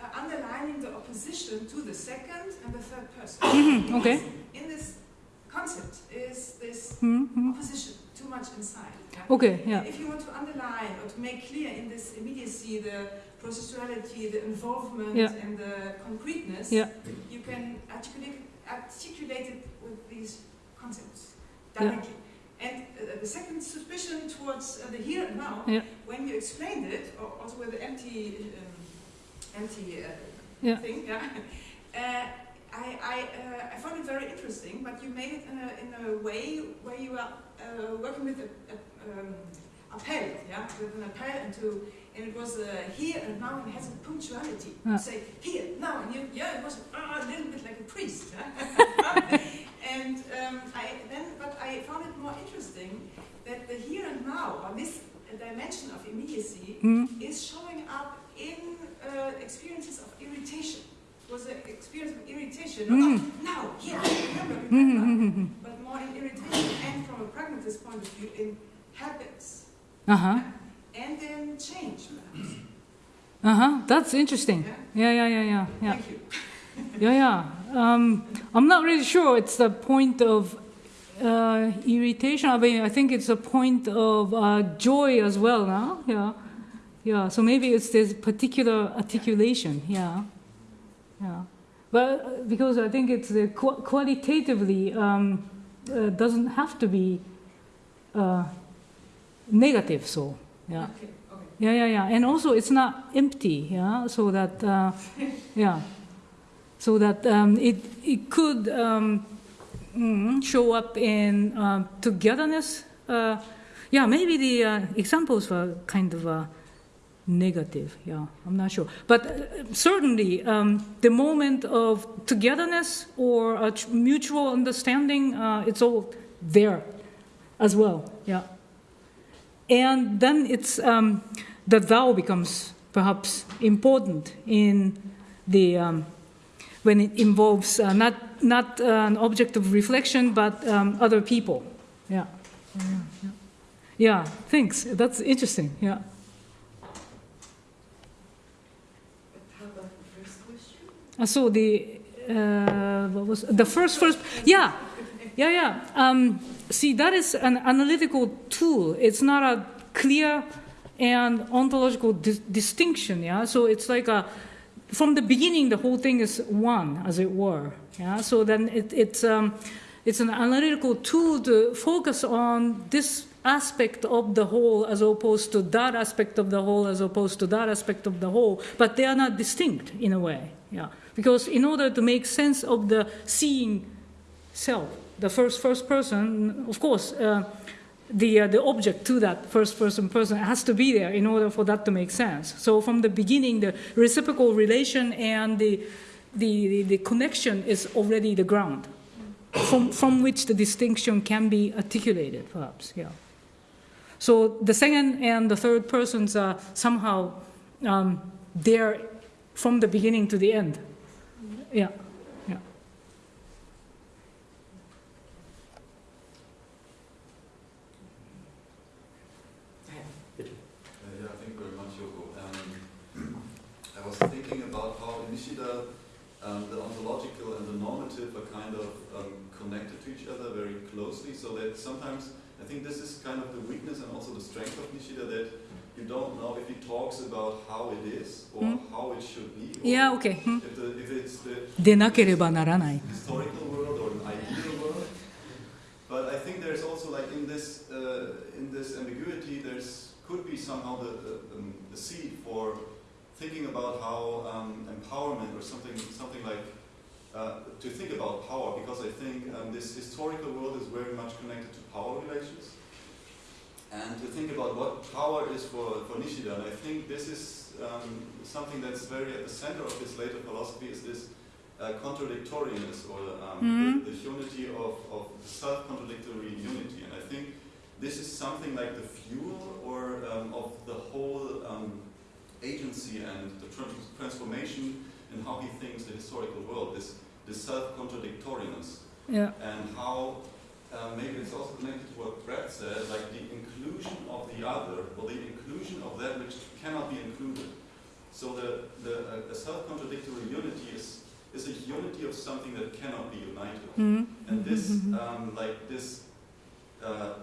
uh, underlining the opposition to the second and the third person. Mhm, okay. In this concept is this Hmm? Hmm? opposition too much inside. Okay, yeah. If you want to underline or to make clear in this immediacy the processuality, the involvement, Yeah. and the concreteness, Yeah. you can articulate, articulate it with these concepts Yeah. And uh, the second suspicion towards uh, the here and now, Yeah. when you explained it, or also with the empty, um, empty uh, thing, yeah, uh, I, I, uh, I found it very interesting, but you made it in a, in a way where you are uh, working with a, a, um, appel, yeah, with an appel and to, and it was uh, here and now and it has a punctuality. Yeah. You say here now and you, yeah, it was uh, a little bit like a priest. Yeah? and um, I then, but I found it more interesting that the here and now, or this dimension of immediacy, Mm. is showing up in uh, experiences of irritation. Was an experience of irritation, Mm. now, here, remember, remember, mhm, mhm. but more in irritation and from a pragmatist point of view in habits Uh-huh. and then change. perhaps. Uh-huh. That's interesting. Yeah? Yeah, yeah, yeah, yeah. Yeah. Thank you. Yeah, yeah. Um, I'm not really sure it's the point of uh, irritation. I mean, I think it's a point of uh, joy as well. No? Yeah, yeah. So maybe it's this particular articulation. Yeah, yeah. But uh, because I think it's uh, qu- qualitatively um, uh, doesn't have to be uh, negative. So yeah. Okay, okay. Yeah, yeah, yeah. And also, it's not empty, yeah. So that, uh, yeah, so that um, it it could um, mm, show up in um, togetherness. Uh, yeah, maybe the uh, examples were kind of uh, negative. Yeah, I'm not sure, but uh, certainly um, the moment of togetherness or a mutual understanding, uh, it's all there as well. Yeah and then it's um, the thou becomes perhaps important in the um, when it involves uh, not not uh, an object of reflection but um, other people yeah yeah, yeah. yeah thanks that's interesting yeah How about the first Uh, so the uh, what was the first first yeah yeah yeah. Um, see that is an analytical tool. It's not a clear and ontological dis- distinction yeah? So it's like a from the beginning the whole thing is one as it were yeah? So then it, it's um, it's an analytical tool to focus on this aspect of the whole as opposed to that aspect of the whole as opposed to that aspect of the whole. But they are not distinct in a way yeah because in order to make sense of the seeing self the first first person of course uh, the uh, the object to that first person person has to be there in order for that to make sense so from the beginning the reciprocal relation and the the, the, connection is already the ground from, from which the distinction can be articulated, perhaps. Yeah. So the second and the third persons are somehow um, there from the beginning to the end. Yeah. Yeah. Yeah, thank very much, Yoko. Um, I was thinking about how Nishida um, the ontological and the normative are kind of um, connected to each other very closely, so that sometimes I think this is kind of the weakness and also the strength of Nishida that you don't know if he talks about how it is or Mm. how it should be. Or Yeah, okay. Hmm. If, the, if it's the でなければならない。 historical world or an ideal world. But I think there's also like in this uh, in this ambiguity, there's could be somehow the, the, um, the seed for thinking about how um, empowerment or something something like uh, to think about power because I think um, this historical world is very much connected to power relations. And to think about what power is for, for Nishida, and I think this is um, something that's very at the center of his later philosophy is this uh, contradictoriness or um, Mhm. the, the unity of, of self-contradictory unity. And I think this is something like the fuel or um, of the whole um, agency and the trans- transformation in how he thinks the historical world, this, this self-contradictoriness Yeah. and how uh, maybe it's also connected to what Brett said, like the inclusion of the other, or the inclusion of that which cannot be included. So the, the uh, self-contradictory unity is, is a unity of something that cannot be united. Hmm. And this, um, like this, uh,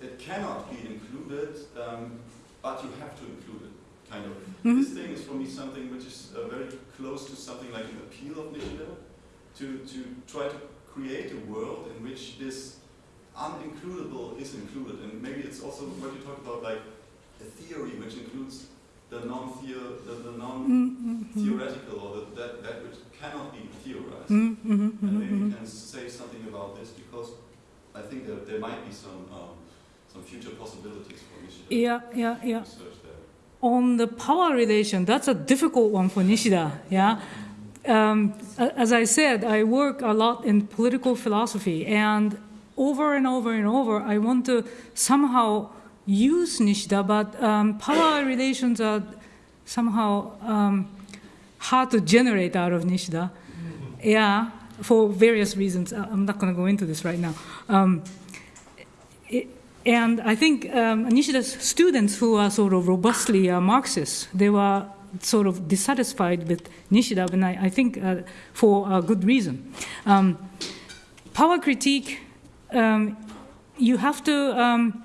it cannot be included, um, but you have to include it, kind of. Mhm. This thing is for me something which is uh, very close to something like an appeal of Nishida, to, to try to create a world in which this unincludable is included. And maybe it's also what you talk about, like a theory which includes the non-theo, the, the non-theoretical, or the, that, that which cannot be theorized. Hmm. Hmm. And maybe you can say something about this because I think that there might be some um, some future possibilities for Nishida Yeah, yeah, yeah. research there. On the power relation, that's a difficult one for Nishida. Yeah. Um, as I said, I work a lot in political philosophy, and over and over and over, I want to somehow use Nishida, but um, power relations are somehow um, hard to generate out of Nishida. Yeah, for various reasons. I'm not going to go into this right now. Um, it- and I think um, Nishida's students who are sort of robustly uh, Marxists, they were sort of dissatisfied with Nishida, and I, I think uh, for a good reason. Um, power critique, um, you have to um,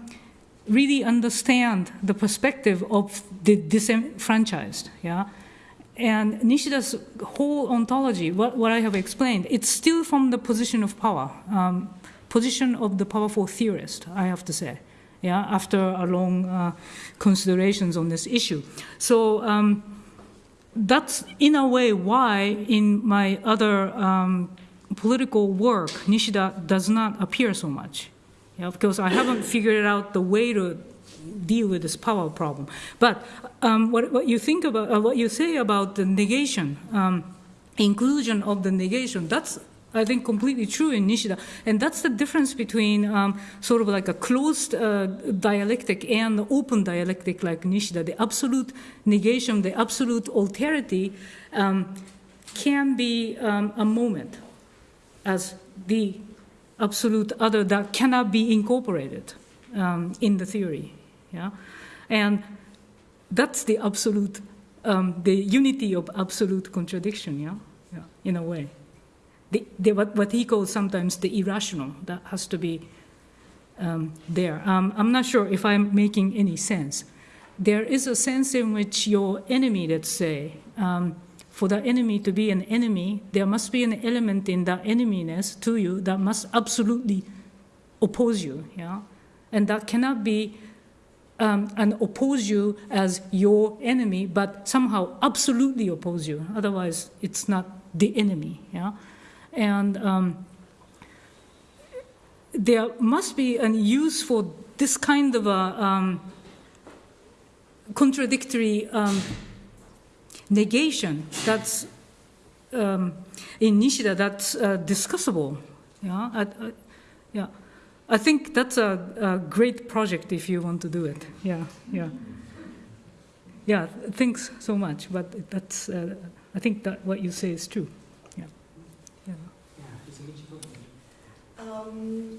really understand the perspective of the disenfranchised, yeah? And Nishida's whole ontology, what, what I have explained, it's still from the position of power, um, position of the powerful theorist, I have to say, yeah, after a long uh, considerations on this issue. So um, that's in a way why in my other um, political work, Nishida does not appear so much, because I haven't figured out the way to deal with this power problem. But um, what, what you think about, uh, what you say about the negation, um, inclusion of the negation, that's I think completely true in Nishida, and that's the difference between um, sort of like a closed uh, dialectic and open dialectic like Nishida. The absolute negation, the absolute alterity, um, can be um, a moment as the absolute other that cannot be incorporated um, in the theory. Yeah, and that's the absolute, um, the unity of absolute contradiction. Yeah, yeah, in a way. The, the, what, he calls sometimes the irrational that has to be um, there. Um, I'm not sure if I'm making any sense. There is a sense in which your enemy, let's say, um, for the enemy to be an enemy, there must be an element in that eneminess to you that must absolutely oppose you, yeah? And that cannot be um, and oppose you as your enemy, but somehow absolutely oppose you. Otherwise, it's not the enemy, yeah? And um, there must be a use for this kind of a um, contradictory um, negation that's um, in Nishida that's uh, discussable. Yeah, I, I, yeah. I think that's a, a, great project if you want to do it. Yeah, yeah, yeah. Thanks so much, but that's. Uh, I think that what you say is true. Yeah, yeah. Um,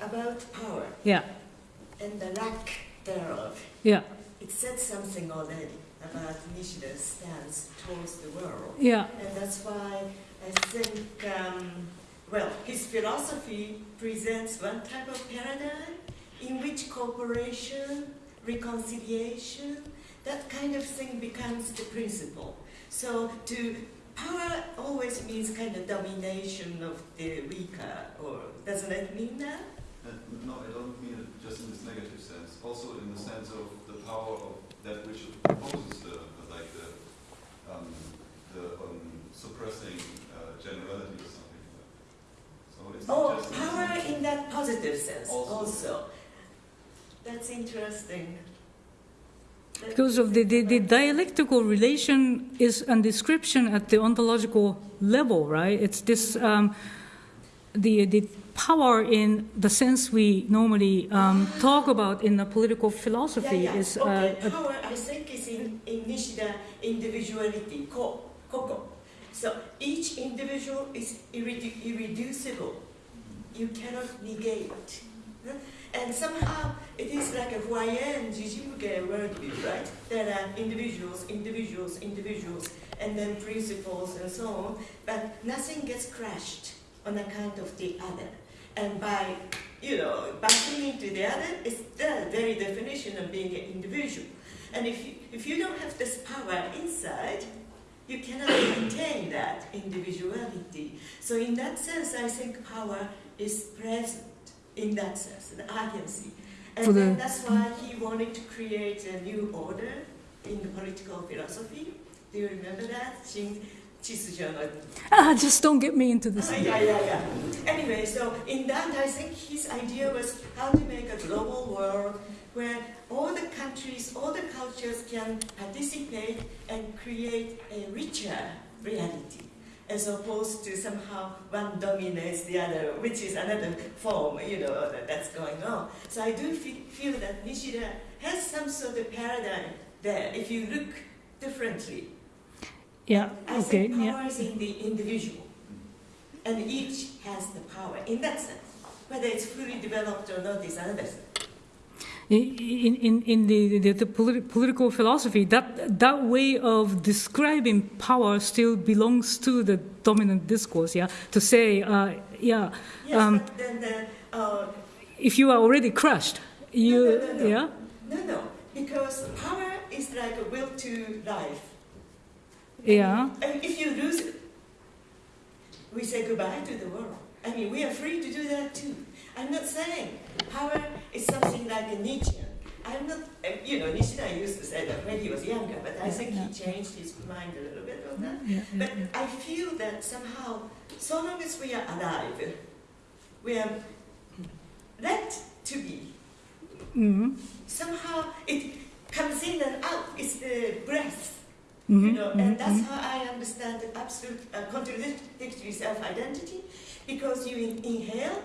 about power Yeah, and the lack thereof. yeah, It said something already about Nishida's stance towards the world. yeah, And that's why I think, um, well, his philosophy presents one type of paradigm in which cooperation, reconciliation, that kind of thing becomes the principle. So to power always means kind of domination of the weaker, or doesn't it mean that? And no, I don't mean it just in this negative sense. Also in the sense of the power of that which opposes the, like the, um, the um, suppressing uh, generality or something like that. So it's Oh, power in that positive sense Also. also. That's interesting. Because of the, the, the dialectical relation is a description at the ontological level, right? It's this um, the the power in the sense we normally um, talk about in the political philosophy yeah, yeah. is uh, okay. a- power, I think, is in, in Nishida individuality, ko, koko. So each individual is irredu- irreducible. You cannot negate. Huh? And somehow it is like a Huayan Jijimuge worldview, right? There are individuals, individuals, individuals, and then principles and so on, but nothing gets crushed on account of the other. And by, you know, backing into the other, it's the very definition of being an individual. And if you, if you don't have this power inside, you cannot maintain that individuality. So in that sense, I think power is present in that sense, the agency. And For the- then that's why he wanted to create a new order in the political philosophy. Do you remember that? Ah, just don't get me into this. Ah, yeah, yeah, yeah. Anyway, so in that, I think his idea was how to make a global world where all the countries, all the cultures can participate and create a richer reality, as opposed to somehow one dominates the other, which is another form, you know, that, that's going on. So I do fe- feel that Nishida has some sort of paradigm there, if you look differently. Yeah, I okay, think yeah. is in the individual, and each has the power in that sense. Whether it's fully developed or not is another thing. In, in, in the, the, the politi- political philosophy, that, that way of describing power still belongs to the dominant discourse, yeah? To say, uh, yeah, Yes, Um, then the, uh, if you are already crushed, you, No, no, no, no. yeah? no, no, because power is like a will to life. Yeah, And if you lose it, we say goodbye to the world. I mean, we are free to do that too. I'm not saying power is something like a Nietzsche. I'm not, you know, Nishida used to say that when he was younger, but I think he changed his mind a little bit on that. But I feel that somehow, so long as we are alive, we are let to be. hmm Somehow it comes in and out. It's the breath. hmm you know, and that's how I understand the absolute uh, contradictory self-identity, because you in- inhale,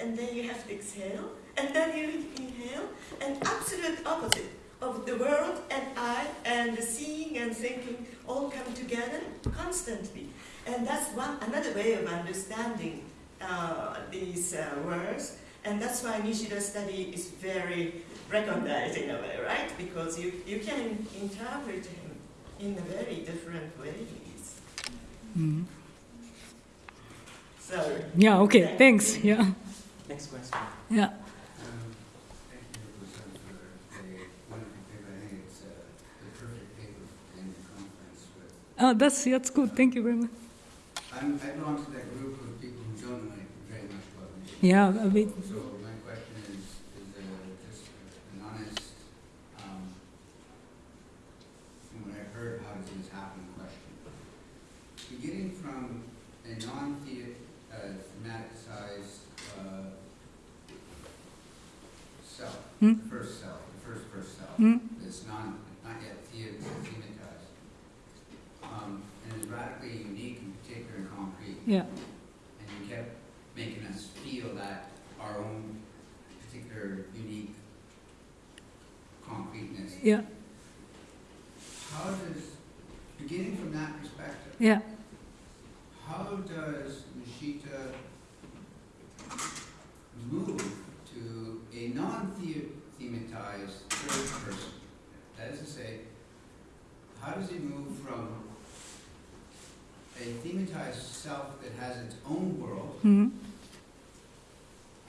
and then you have to exhale, and then you inhale, and absolute opposite of the world and I and the seeing and thinking all come together constantly, and that's one another way of understanding uh, these uh, words, and that's why Nishida study is very recognized in a way, right? Because you, you can interpret him in a very different ways. hmm So, Yeah, okay, thanks, yeah, Next question. yeah. Um, Thank you, Representative, for a wonderful paper. I think it's uh, the perfect paper in the conference with. Oh, that's, that's good, thank you very much. I'm, I belong to that group of people who don't know very much about Nishida. Yeah, a bit, So my question is, is uh, just an honest, um, from what I've heard, how does this happen question. Beginning from a non-thematicized uh, self, Hmm? the first self, the first first self, Hmm? that's non, not yet thea- thematized, um, and is radically unique and particular and concrete yeah, and you kept making us feel that our own particular unique concreteness. yeah, How does, beginning from that perspective, yeah. how does Nishida move to a non-thematized third person? That is to say, how does he move from a thematized self that has its own world hmm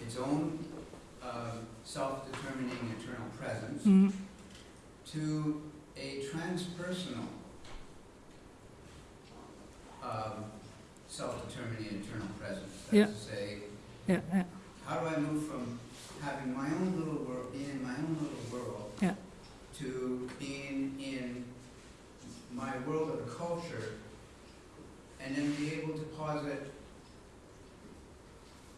its own um, self-determining eternal presence hmm to a transpersonal um, self-determining eternal presence. Yeah. That's to say, yeah, yeah, how do I move from having my own little world, being in my own little world, Yeah. to being in my world of culture, and then be able to posit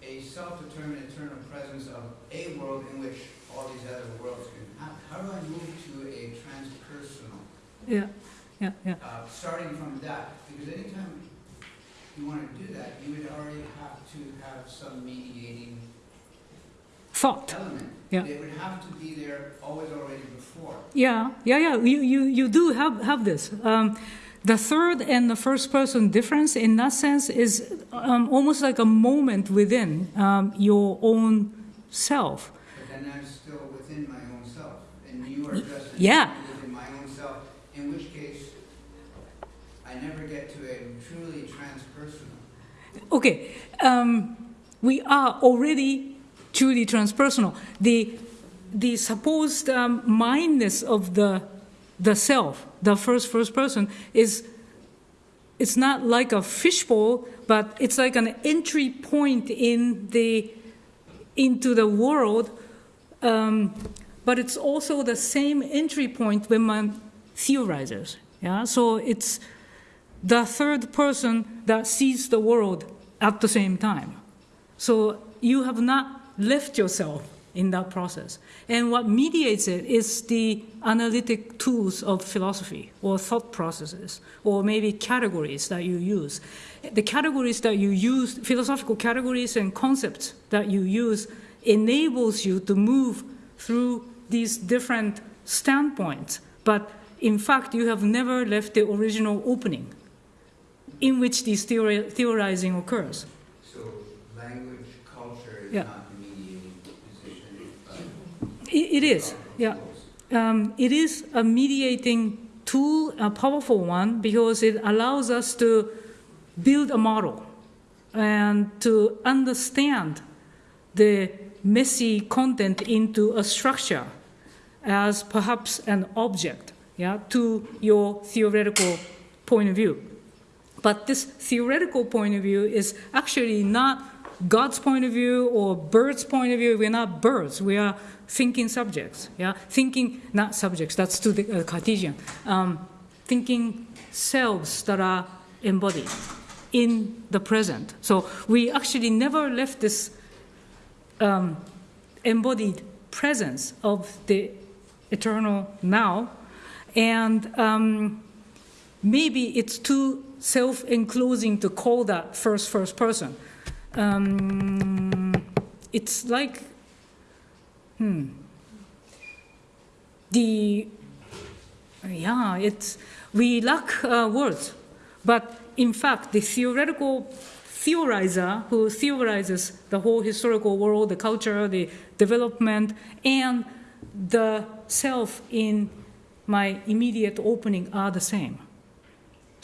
a self-determined eternal presence of a world in which all these other worlds can happen. How do I move to a transpersonal? yeah, yeah, yeah. Uh, starting from that, because anytime you want to do that, you would already have to have some mediating Thought. element. Yeah. It would have to be there always already before. Yeah, yeah, yeah. You, you, you do have, have this. Um, the third and the first person difference, in that sense, is um, almost like a moment within um, your own self. But then I'm still within my own self, and you are just Yeah. within my own self. In which case, I never get to a truly transpersonal. Okay, um, we are already truly transpersonal. The, the supposed um, mindness of the, the self, the first first person, is it's not like a fishbowl, but it's like an entry point in the into the world. Um, but it's also the same entry point when one theorizes. Yeah, so it's the third person that sees the world at the same time. So you have not left yourself in that process. And what mediates it is the analytic tools of philosophy or thought processes or maybe categories that you use. The categories that you use, philosophical categories and concepts that you use enables you to move through these different standpoints. But in fact, you have never left the original opening in which this theori theorizing occurs. So language, culture Yeah. not the mediating position, but. It, it is, yeah. Um, it is a mediating tool, a powerful one, because it allows us to build a model and to understand the messy content into a structure as perhaps an object yeah, to your theoretical point of view. But this theoretical point of view is actually not God's point of view or bird's point of view. We're not birds. We are thinking subjects. Yeah, thinking not subjects. That's to the uh, Cartesian. Um, thinking selves that are embodied in the present. So we actually never left this um, embodied presence of the eternal now, and um, maybe it's too self-enclosing to call that first first person. Um, it's like, hmm, the, yeah, it's, we lack uh, words, but in fact, the theoretical theorizer who theorizes the whole historical world, the culture, the development, and the self in my immediate opening are the same.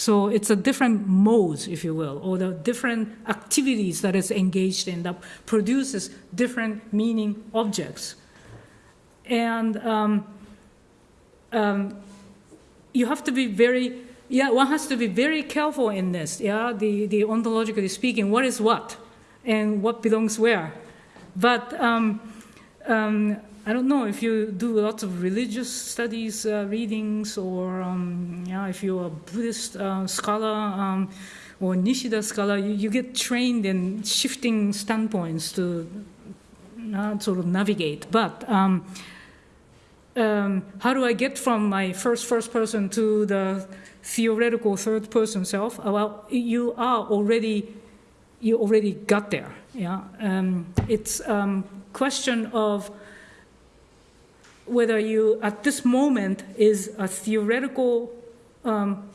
So it's a different modes, if you will, or the different activities that is engaged in that produces different meaning objects. And um, um, you have to be very, yeah, one has to be very careful in this, yeah, the, the ontologically speaking, what is what and what belongs where. But um, um, I don't know if you do lots of religious studies, uh, readings, or um, yeah, if you're a Buddhist uh, scholar um, or Nishida scholar, you, you, get trained in shifting standpoints to uh, sort of navigate. But um, um, how do I get from my first first person to the theoretical third person self? Uh, well, you are already you already got there. Yeah, um, it's um, question of whether you, at this moment, is a theoretical um,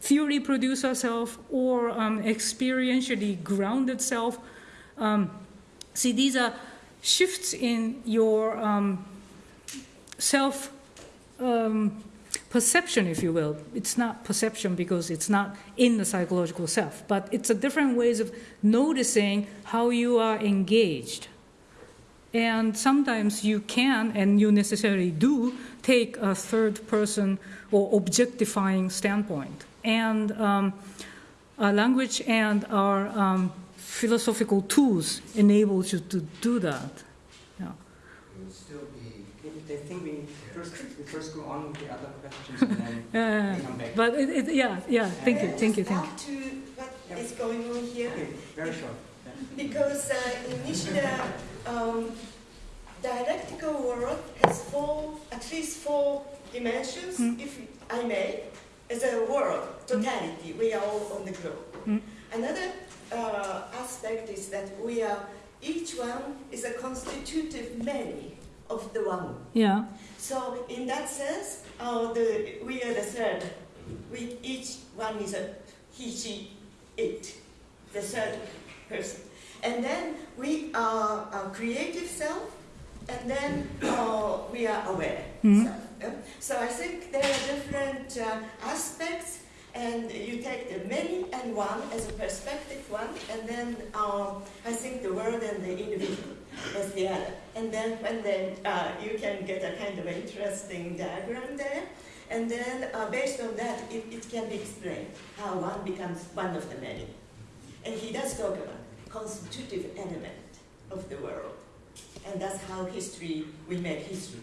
theory producer self or um, experientially grounded self. Um, see, these are shifts in your um, self um, perception, if you will. It's not perception because it's not in the psychological self, but it's a different ways of noticing how you are engaged. And sometimes you can, and you necessarily do, take a third person or objectifying standpoint. And um, our language and our um, philosophical tools enables you to do that. Yeah. It would still be. I think we first, we first go on with the other questions and then uh, come back. But it, it, yeah, yeah, thank you, thank you, thank you. to what yeah. is going on here? Okay, very short. Because uh, in Nishida, um, dialectical world has four, at least four dimensions, mm. if I may, as a world, totality. Mm. We are all on the globe. Mm. Another uh, aspect is that we are, each one is a constitutive many of the one. Yeah. So in that sense, uh, the, we are the third. We, each one is a he, she, it, the third person. And then we are a creative self, and then uh, we are aware. So, uh, so, I think there are different uh, aspects, and you take the many and one as a perspective one, and then um, I think the world and the individual as the other. And then when then uh, you can get a kind of interesting diagram there. And then uh, based on that, it, it can be explained how one becomes one of the many. And he does talk about constitutive element of the world. And that's how history, we make history.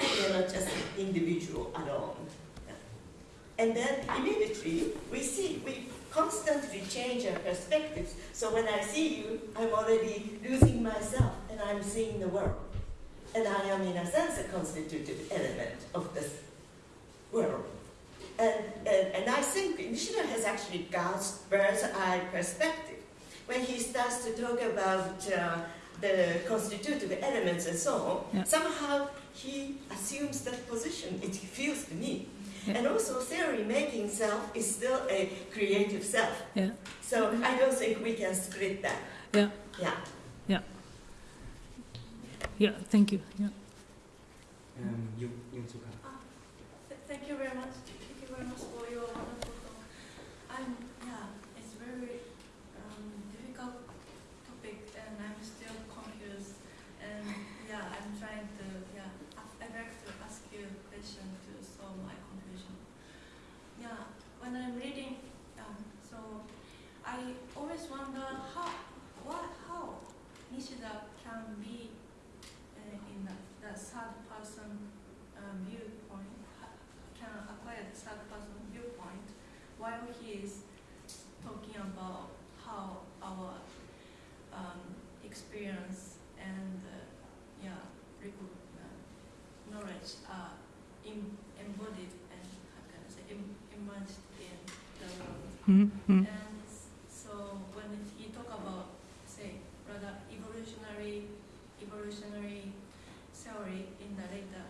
We are not just individual alone. And then immediately we see, we constantly change our perspectives. So when I see you, I'm already losing myself and I'm seeing the world. And I am, in a sense, a constitutive element of this world. And, and, and I think Nishida has actually God's bird's eye perspective. When he starts to talk about uh, the constitutive elements and so on, Yeah. somehow he assumes that position, it feels to me. Yeah. And also theory making self is still a creative self. Yeah. So I don't think we can split that. Yeah. Yeah. Yeah, Yeah, thank you. Yeah. Um, you, Yunsuka. Th- Thank you very much. Thank you very much for your wonderful talk. I'm yeah, it's very um, difficult topic, and I'm still confused. And yeah, I'm trying to yeah. I- I'd like to ask you a question to solve my confusion. Yeah, when I'm reading, um, so I always wonder how what how Nishida can be uh, in the, the third person um, viewpoint ha- can acquire the third person viewpoint while he is talking about how our um, experience and uh, yeah reco- uh, knowledge are embodied and how can I say Im- immersed in the world. Mhm. And s- so when he talk about, say, rather evolutionary, evolutionary theory in the later,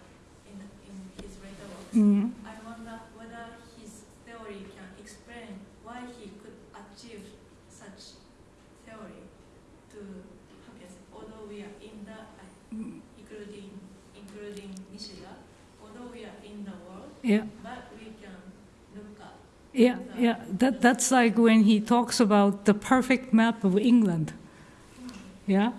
in, the, in his later works, Mhm. I wonder whether his theory can explain why he could achieve such theory to, how can I say, although we are in the, uh, including, including Nishida, although we are in the world, Yeah. but we can look at Yeah, yeah. That, that's like when he talks about the perfect map of England. Yeah?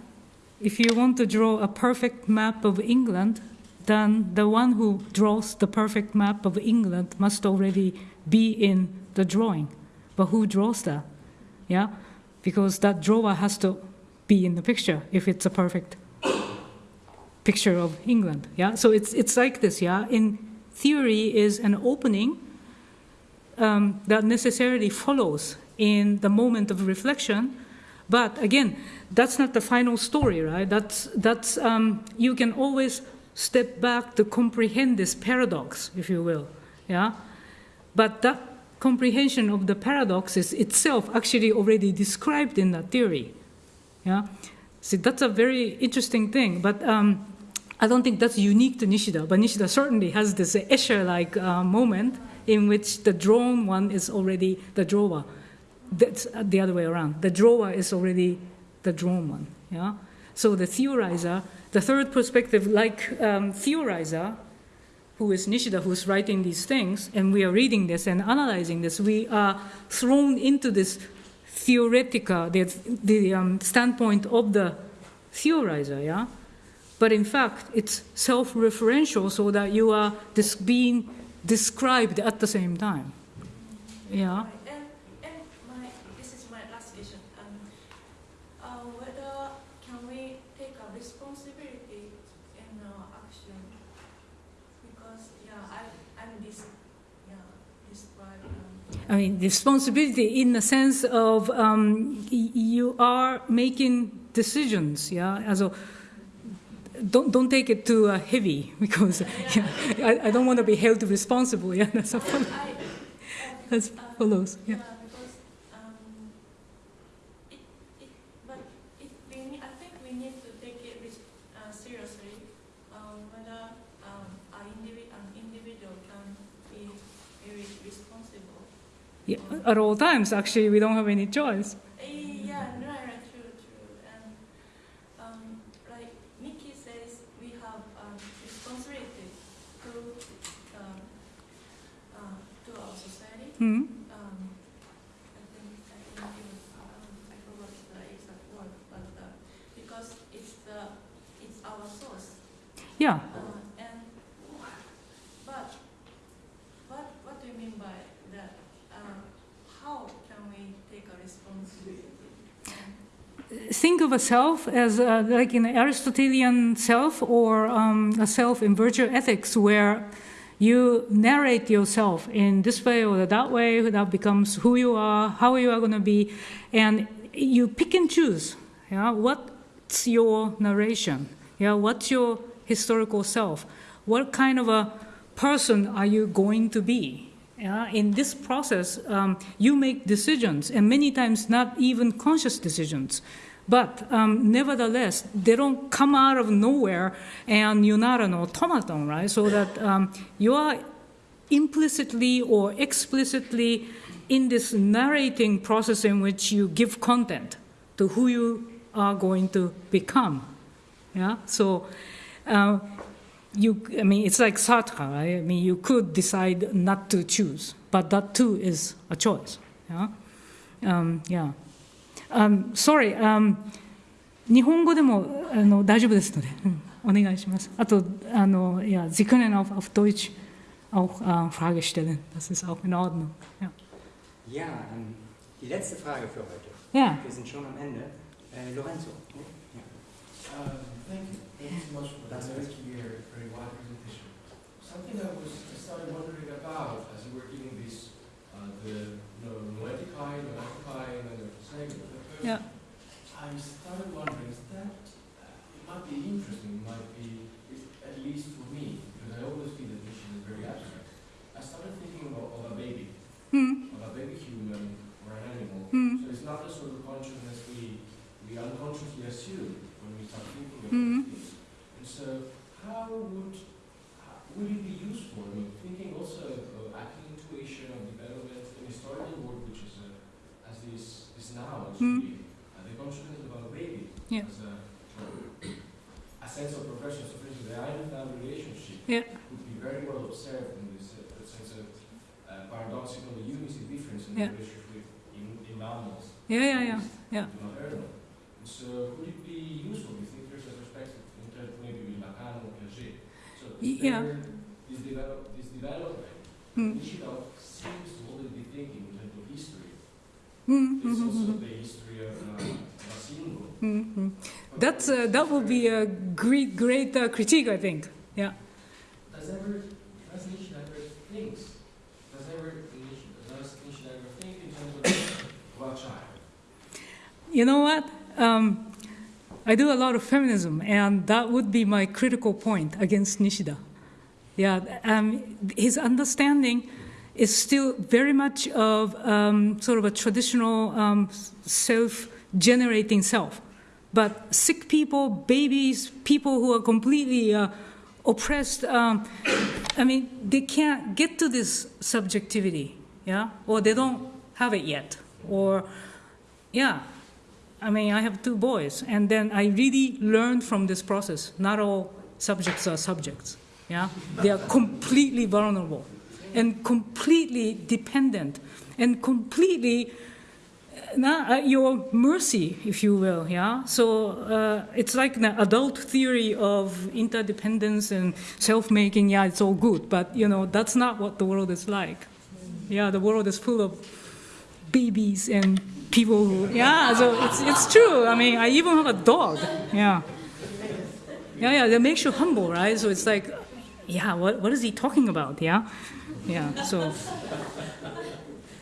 If you want to draw a perfect map of England, then the one who draws the perfect map of England must already be in the drawing. But who draws that? Yeah? Because that drawer has to be in the picture if it's a perfect picture of England. Yeah? So it's, it's like this, yeah? In theory is an opening um, that necessarily follows in the moment of reflection. But again, that's not the final story, right? That's, that's, um, you can always step back to comprehend this paradox, if you will. Yeah? But that comprehension of the paradox is itself actually already described in that theory. Yeah? See, that's a very interesting thing. But um, I don't think that's unique to Nishida, but Nishida certainly has this Escher-like uh, moment in which the drawn one is already the drawer. That's the other way around. The drawer is already the drawn one. Yeah. So the theorizer, the third perspective, like um, theorizer, who is Nishida, who's writing these things, and we are reading this and analyzing this, we are thrown into this theoretica, the, the um, standpoint of the theorizer. Yeah. But in fact, it's self-referential so that you are dis- being described at the same time. Yeah. And, my, this is my last question. Um, uh, whether can we take a responsibility in our action? Because yeah, I, I'm this, yeah, described. Um, I mean, responsibility in the sense of um, y- you are making decisions. Yeah. Also, don't don't take it too uh, heavy because yeah, I, I don't want to be held responsible. Yeah. That's a follow- I, That's follows. Yeah. because um, it, it, but it, we I think we need to take it uh, seriously. Um, whether um, an, individual can be responsible. yeah. At all times, actually, we don't have any choice. Eh, yeah, right, right, true, true. And um, like Nikki says, we have um, responsibility to um, uh, to our society. Hmm? Um, I think I think it was um, I forgot the exact word, but uh, because it's the it's our source. Yeah. Uh, and but what what do you mean by that? Uh, how can we take a responsibility? Think of a self as uh, like an Aristotelian self or um, a self in virtue ethics, where You narrate yourself in this way or that way, that becomes who you are, how you are going to be, and you pick and choose. Yeah, what's your narration? Yeah, what's your historical self? What kind of a person are you going to be? Yeah, in this process, um, you make decisions, and many times not even conscious decisions. But um, nevertheless, they don't come out of nowhere and you're not an automaton, right? So that um, you are implicitly or explicitly in this narrating process in which you give content to who you are going to become. Yeah, so uh, you, I mean, it's like Sartre, right? I mean, you could decide not to choose, but that too is a choice. Yeah, um, yeah. Um, sorry, um, 日本語でもあの大丈夫ですので、うんお願いします。あと、あの、ja, Sie können auf, auf Deutsch auch äh, Frage stellen. Das ist auch in Ordnung. Ja. Ja, ähm, die letzte Frage für heute. Ja. Wir sind schon am Ende. Äh, Lorenzo. Ja. Um, thank you. Thank you so much for that very clear, very wide presentation. Something I was I started wondering about as you were giving this, uh, the you know, noeticai, noeticai, and Yeah. I started wondering, is that, uh, it might be interesting, might be, at least for me, because I always feel that Nishida is very abstract. I started thinking about, of a baby, Hmm. of a baby human or an animal. Hmm. So it's not the sort of consciousness we, we unconsciously assume when we start thinking about Mhm. these. And so, how would, how, would it be useful? I mean, thinking also of acting intuition, of development, in historical work, which is a, as this, this now, is Mm. really, uh, the consciousness about a baby. Yeah. As a, a sense of progression. So, for instance, the Einstein relationship Yeah. would be very well observed in this uh, sense of uh, paradoxical unity difference in the relationship with in, in mammals. Yeah, yeah, yeah, yeah. Not earn them. So would it be useful, do you think there's a perspective in terms of maybe with Lacan or Piaget? So is Yeah. there this, develop, this development, Hmm. Nishida seems to already be thinking in terms of history. Hmm, It's also the history of, of. That's uh, that would be a great, great uh, critique, I think. Yeah. Does ever, does ever thinks, does ever, Nishida, does Nishida ever think in terms of, child? You know what? Um, I do a lot of feminism, and that would be my critical point against Nishida. Yeah, um, his understanding is still very much of um, sort of a traditional um, self-generating self. But sick people, babies, people who are completely uh, oppressed, um, I mean, they can't get to this subjectivity, yeah, or they don't have it yet, or yeah. I mean, I have two boys, and then I really learned from this process. Not all subjects are subjects. Yeah, they are completely vulnerable, and completely dependent, and completely uh, at your mercy, if you will. Yeah, so uh, it's like the adult theory of interdependence and self-making. Yeah, it's all good, but you know that's not what the world is like. Yeah, the world is full of babies and people who yeah so it's, it's true i mean i even have a dog yeah yeah yeah that makes you humble right so it's like yeah what, what is he talking about yeah yeah so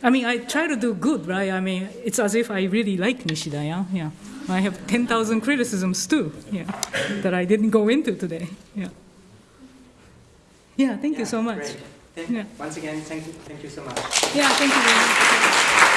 i mean i try to do good right i mean it's as if i really like nishida yeah yeah i have 10000 criticisms too yeah that i didn't go into today yeah yeah thank you so much great. Thank- Yeah. Once again, thank you, thank you so much. yeah thank you very much